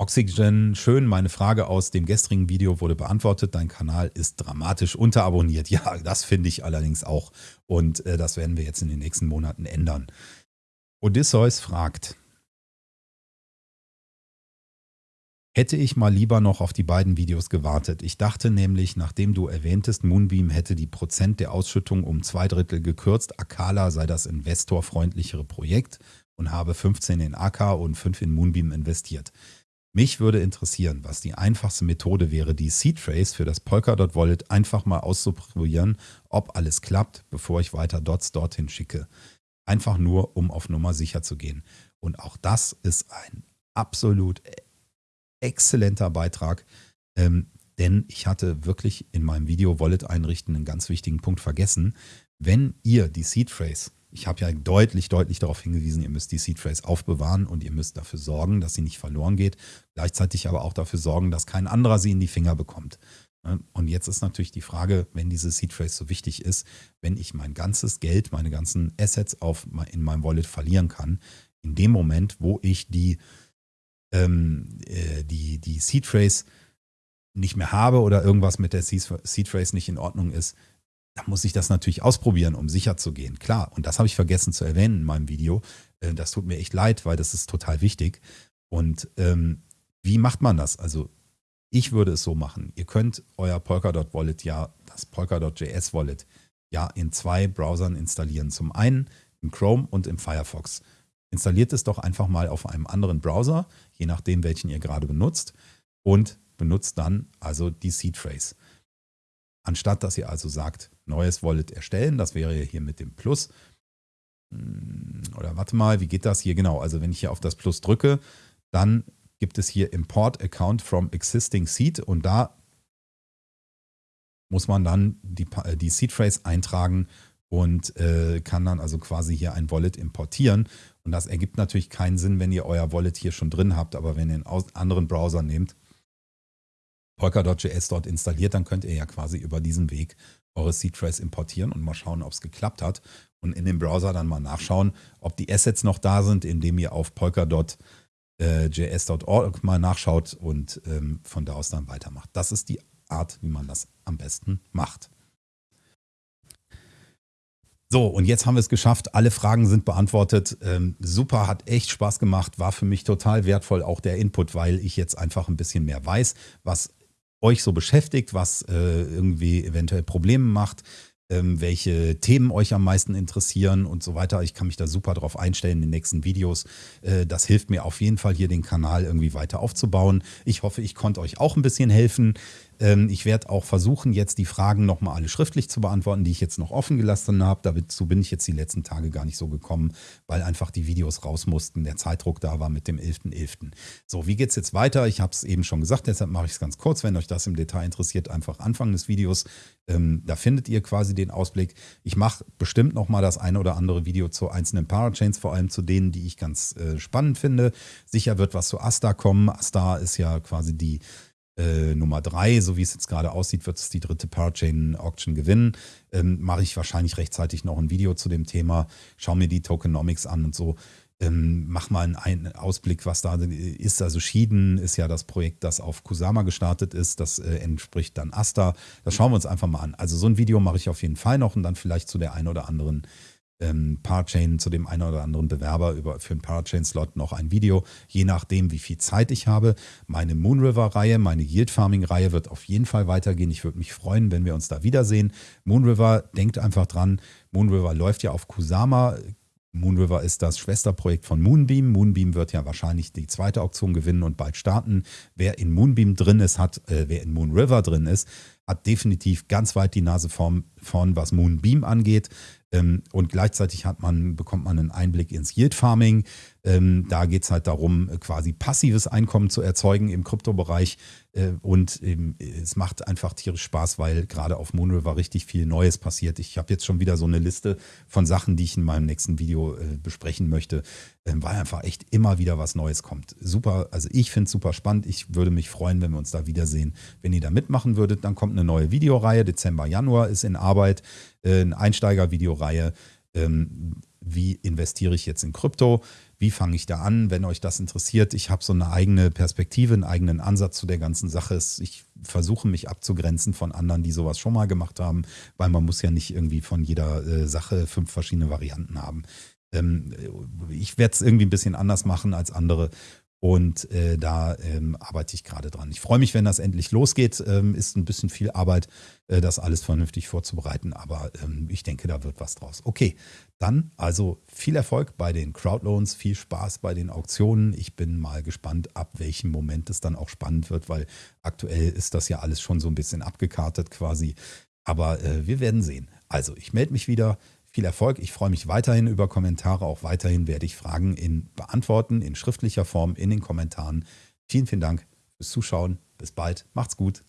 Oxygen, schön, meine Frage aus dem gestrigen Video wurde beantwortet. Dein Kanal ist dramatisch unterabonniert. Ja, das finde ich allerdings auch. Und äh, das werden wir jetzt in den nächsten Monaten ändern. Odysseus fragt, Hätte ich mal lieber noch auf die beiden Videos gewartet. Ich dachte nämlich, nachdem du erwähntest, Moonbeam hätte die Prozent der Ausschüttung um zwei Drittel gekürzt, Akala sei das investorfreundlichere Projekt und habe 15 in AK und 5 in Moonbeam investiert. Mich würde interessieren, was die einfachste Methode wäre, die Seed Phrase für das Polkadot Wallet einfach mal auszuprobieren, ob alles klappt, bevor ich weiter Dots dorthin schicke. Einfach nur, um auf Nummer sicher zu gehen. Und auch das ist ein absolut exzellenter Beitrag, ähm, denn ich hatte wirklich in meinem Video Wallet einrichten einen ganz wichtigen Punkt vergessen. Wenn ihr die Seed Phrase ich habe ja deutlich, deutlich darauf hingewiesen, ihr müsst die Seed Phrase aufbewahren und ihr müsst dafür sorgen, dass sie nicht verloren geht. Gleichzeitig aber auch dafür sorgen, dass kein anderer sie in die Finger bekommt. Ne? Und jetzt ist natürlich die Frage, wenn diese Seed Phrase so wichtig ist, wenn ich mein ganzes Geld, meine ganzen Assets auf, in meinem Wallet verlieren kann, in dem Moment, wo ich die, ähm, äh, die, die Seed Phrase nicht mehr habe oder irgendwas mit der Seed Phrase nicht in Ordnung ist, da muss ich das natürlich ausprobieren, um sicher zu gehen. Klar, und das habe ich vergessen zu erwähnen in meinem Video. Äh, das tut mir echt leid, weil das ist total wichtig. Und ähm, wie macht man das? Also ich würde es so machen. Ihr könnt euer Polkadot Wallet ja, das Polkadot.js Wallet, ja in zwei Browsern installieren. Zum einen im Chrome und im Firefox. Installiert es doch einfach mal auf einem anderen Browser, je nachdem, welchen ihr gerade benutzt, und benutzt dann also die Seed Phrase. Anstatt dass ihr also sagt, neues Wallet erstellen, das wäre hier mit dem Plus. Hm, oder warte mal, wie geht das hier genau? Also wenn ich hier auf das Plus drücke, dann gibt es hier Import Account from Existing Seed und da muss man dann die, äh, die Seed Phrase eintragen und äh, kann dann also quasi hier ein Wallet importieren. Und das ergibt natürlich keinen Sinn, wenn ihr euer Wallet hier schon drin habt, aber wenn ihr einen anderen Browser nehmt, Polkadot.js dort installiert, dann könnt ihr ja quasi über diesen Weg eure Seed Phrase importieren und mal schauen, ob es geklappt hat. Und in dem Browser dann mal nachschauen, ob die Assets noch da sind, indem ihr auf polkadot.js.org mal nachschaut und ähm, von da aus dann weitermacht. Das ist die Art, wie man das am besten macht. So, und jetzt haben wir es geschafft. Alle Fragen sind beantwortet. Ähm, super, hat echt Spaß gemacht. War für mich total wertvoll, auch der Input, weil ich jetzt einfach ein bisschen mehr weiß, was euch so beschäftigt, was äh, irgendwie eventuell Probleme macht, ähm, welche Themen euch am meisten interessieren und so weiter. Ich kann mich da super drauf einstellen in den nächsten Videos. Äh, das hilft mir auf jeden Fall hier den Kanal irgendwie weiter aufzubauen. Ich hoffe, ich konnte euch auch ein bisschen helfen. Ähm, ich werde auch versuchen, jetzt die Fragen nochmal alle schriftlich zu beantworten, die ich jetzt noch offen gelassen habe. Dazu bin ich jetzt die letzten Tage gar nicht so gekommen, weil einfach die Videos raus mussten, der Zeitdruck da war mit dem 11.11. .11. So, wie geht es jetzt weiter? Ich habe es eben schon gesagt, deshalb mache ich es ganz kurz. Wenn euch das im Detail interessiert, einfach Anfang des Videos. Ähm, da findet ihr quasi den Ausblick. Ich mache bestimmt nochmal das eine oder andere Video zu einzelnen Parachains, vor allem zu denen, die ich ganz äh, spannend finde. Sicher wird was zu Asta kommen. Asta ist ja quasi die äh, Nummer drei, so wie es jetzt gerade aussieht, wird es die dritte Parachain Auction gewinnen. Ähm, Mache ich wahrscheinlich rechtzeitig noch ein Video zu dem Thema. Schau mir die Tokenomics an und so. Ähm, mach mal einen Ausblick, was da ist. Also Schieden ist ja das Projekt, das auf Kusama gestartet ist. Das äh, entspricht dann Asta. Das schauen wir uns einfach mal an. Also so ein Video mache ich auf jeden Fall noch und dann vielleicht zu der einen oder anderen ähm, Parachain zu dem einen oder anderen Bewerber über, für einen Parachain-Slot noch ein Video, je nachdem, wie viel Zeit ich habe. Meine Moonriver-Reihe, meine Yield-Farming-Reihe wird auf jeden Fall weitergehen. Ich würde mich freuen, wenn wir uns da wiedersehen. Moonriver, denkt einfach dran, Moonriver läuft ja auf Kusama. Moonriver ist das Schwesterprojekt von Moonbeam. Moonbeam wird ja wahrscheinlich die zweite Auktion gewinnen und bald starten. Wer in Moonbeam drin ist, hat, äh, wer in Moonriver drin ist, hat definitiv ganz weit die Nase vorn was Moonbeam angeht. Ähm, und gleichzeitig hat man, bekommt man einen Einblick ins Yield Farming. Ähm, da geht es halt darum, quasi passives Einkommen zu erzeugen im Kryptobereich. Äh, und ähm, es macht einfach tierisch Spaß, weil gerade auf Moonriver richtig viel Neues passiert. Ich habe jetzt schon wieder so eine Liste von Sachen, die ich in meinem nächsten Video äh, besprechen möchte, weil einfach echt immer wieder was Neues kommt. Super, also ich finde es super spannend. Ich würde mich freuen, wenn wir uns da wiedersehen. Wenn ihr da mitmachen würdet, dann kommt eine neue Videoreihe. Dezember, Januar ist in Arbeit. Äh, eine Einsteiger-Videoreihe. Ähm, wie investiere ich jetzt in Krypto? Wie fange ich da an, wenn euch das interessiert? Ich habe so eine eigene Perspektive, einen eigenen Ansatz zu der ganzen Sache. Ich versuche mich abzugrenzen von anderen, die sowas schon mal gemacht haben, weil man muss ja nicht irgendwie von jeder äh, Sache fünf verschiedene Varianten haben. Ähm, ich werde es irgendwie ein bisschen anders machen als andere Und äh, da ähm, arbeite ich gerade dran. Ich freue mich, wenn das endlich losgeht. Ähm, ist ein bisschen viel Arbeit, äh, das alles vernünftig vorzubereiten, aber ähm, ich denke, da wird was draus. Okay, dann also viel Erfolg bei den Crowdloans, viel Spaß bei den Auktionen. Ich bin mal gespannt, ab welchem Moment es dann auch spannend wird, weil aktuell ist das ja alles schon so ein bisschen abgekartet quasi. Aber äh, wir werden sehen. Also, ich melde mich wieder viel Erfolg. Ich freue mich weiterhin über Kommentare. Auch weiterhin werde ich Fragen in beantworten, in schriftlicher Form, in den Kommentaren. Vielen, vielen Dank fürs Zuschauen. Bis bald. Macht's gut.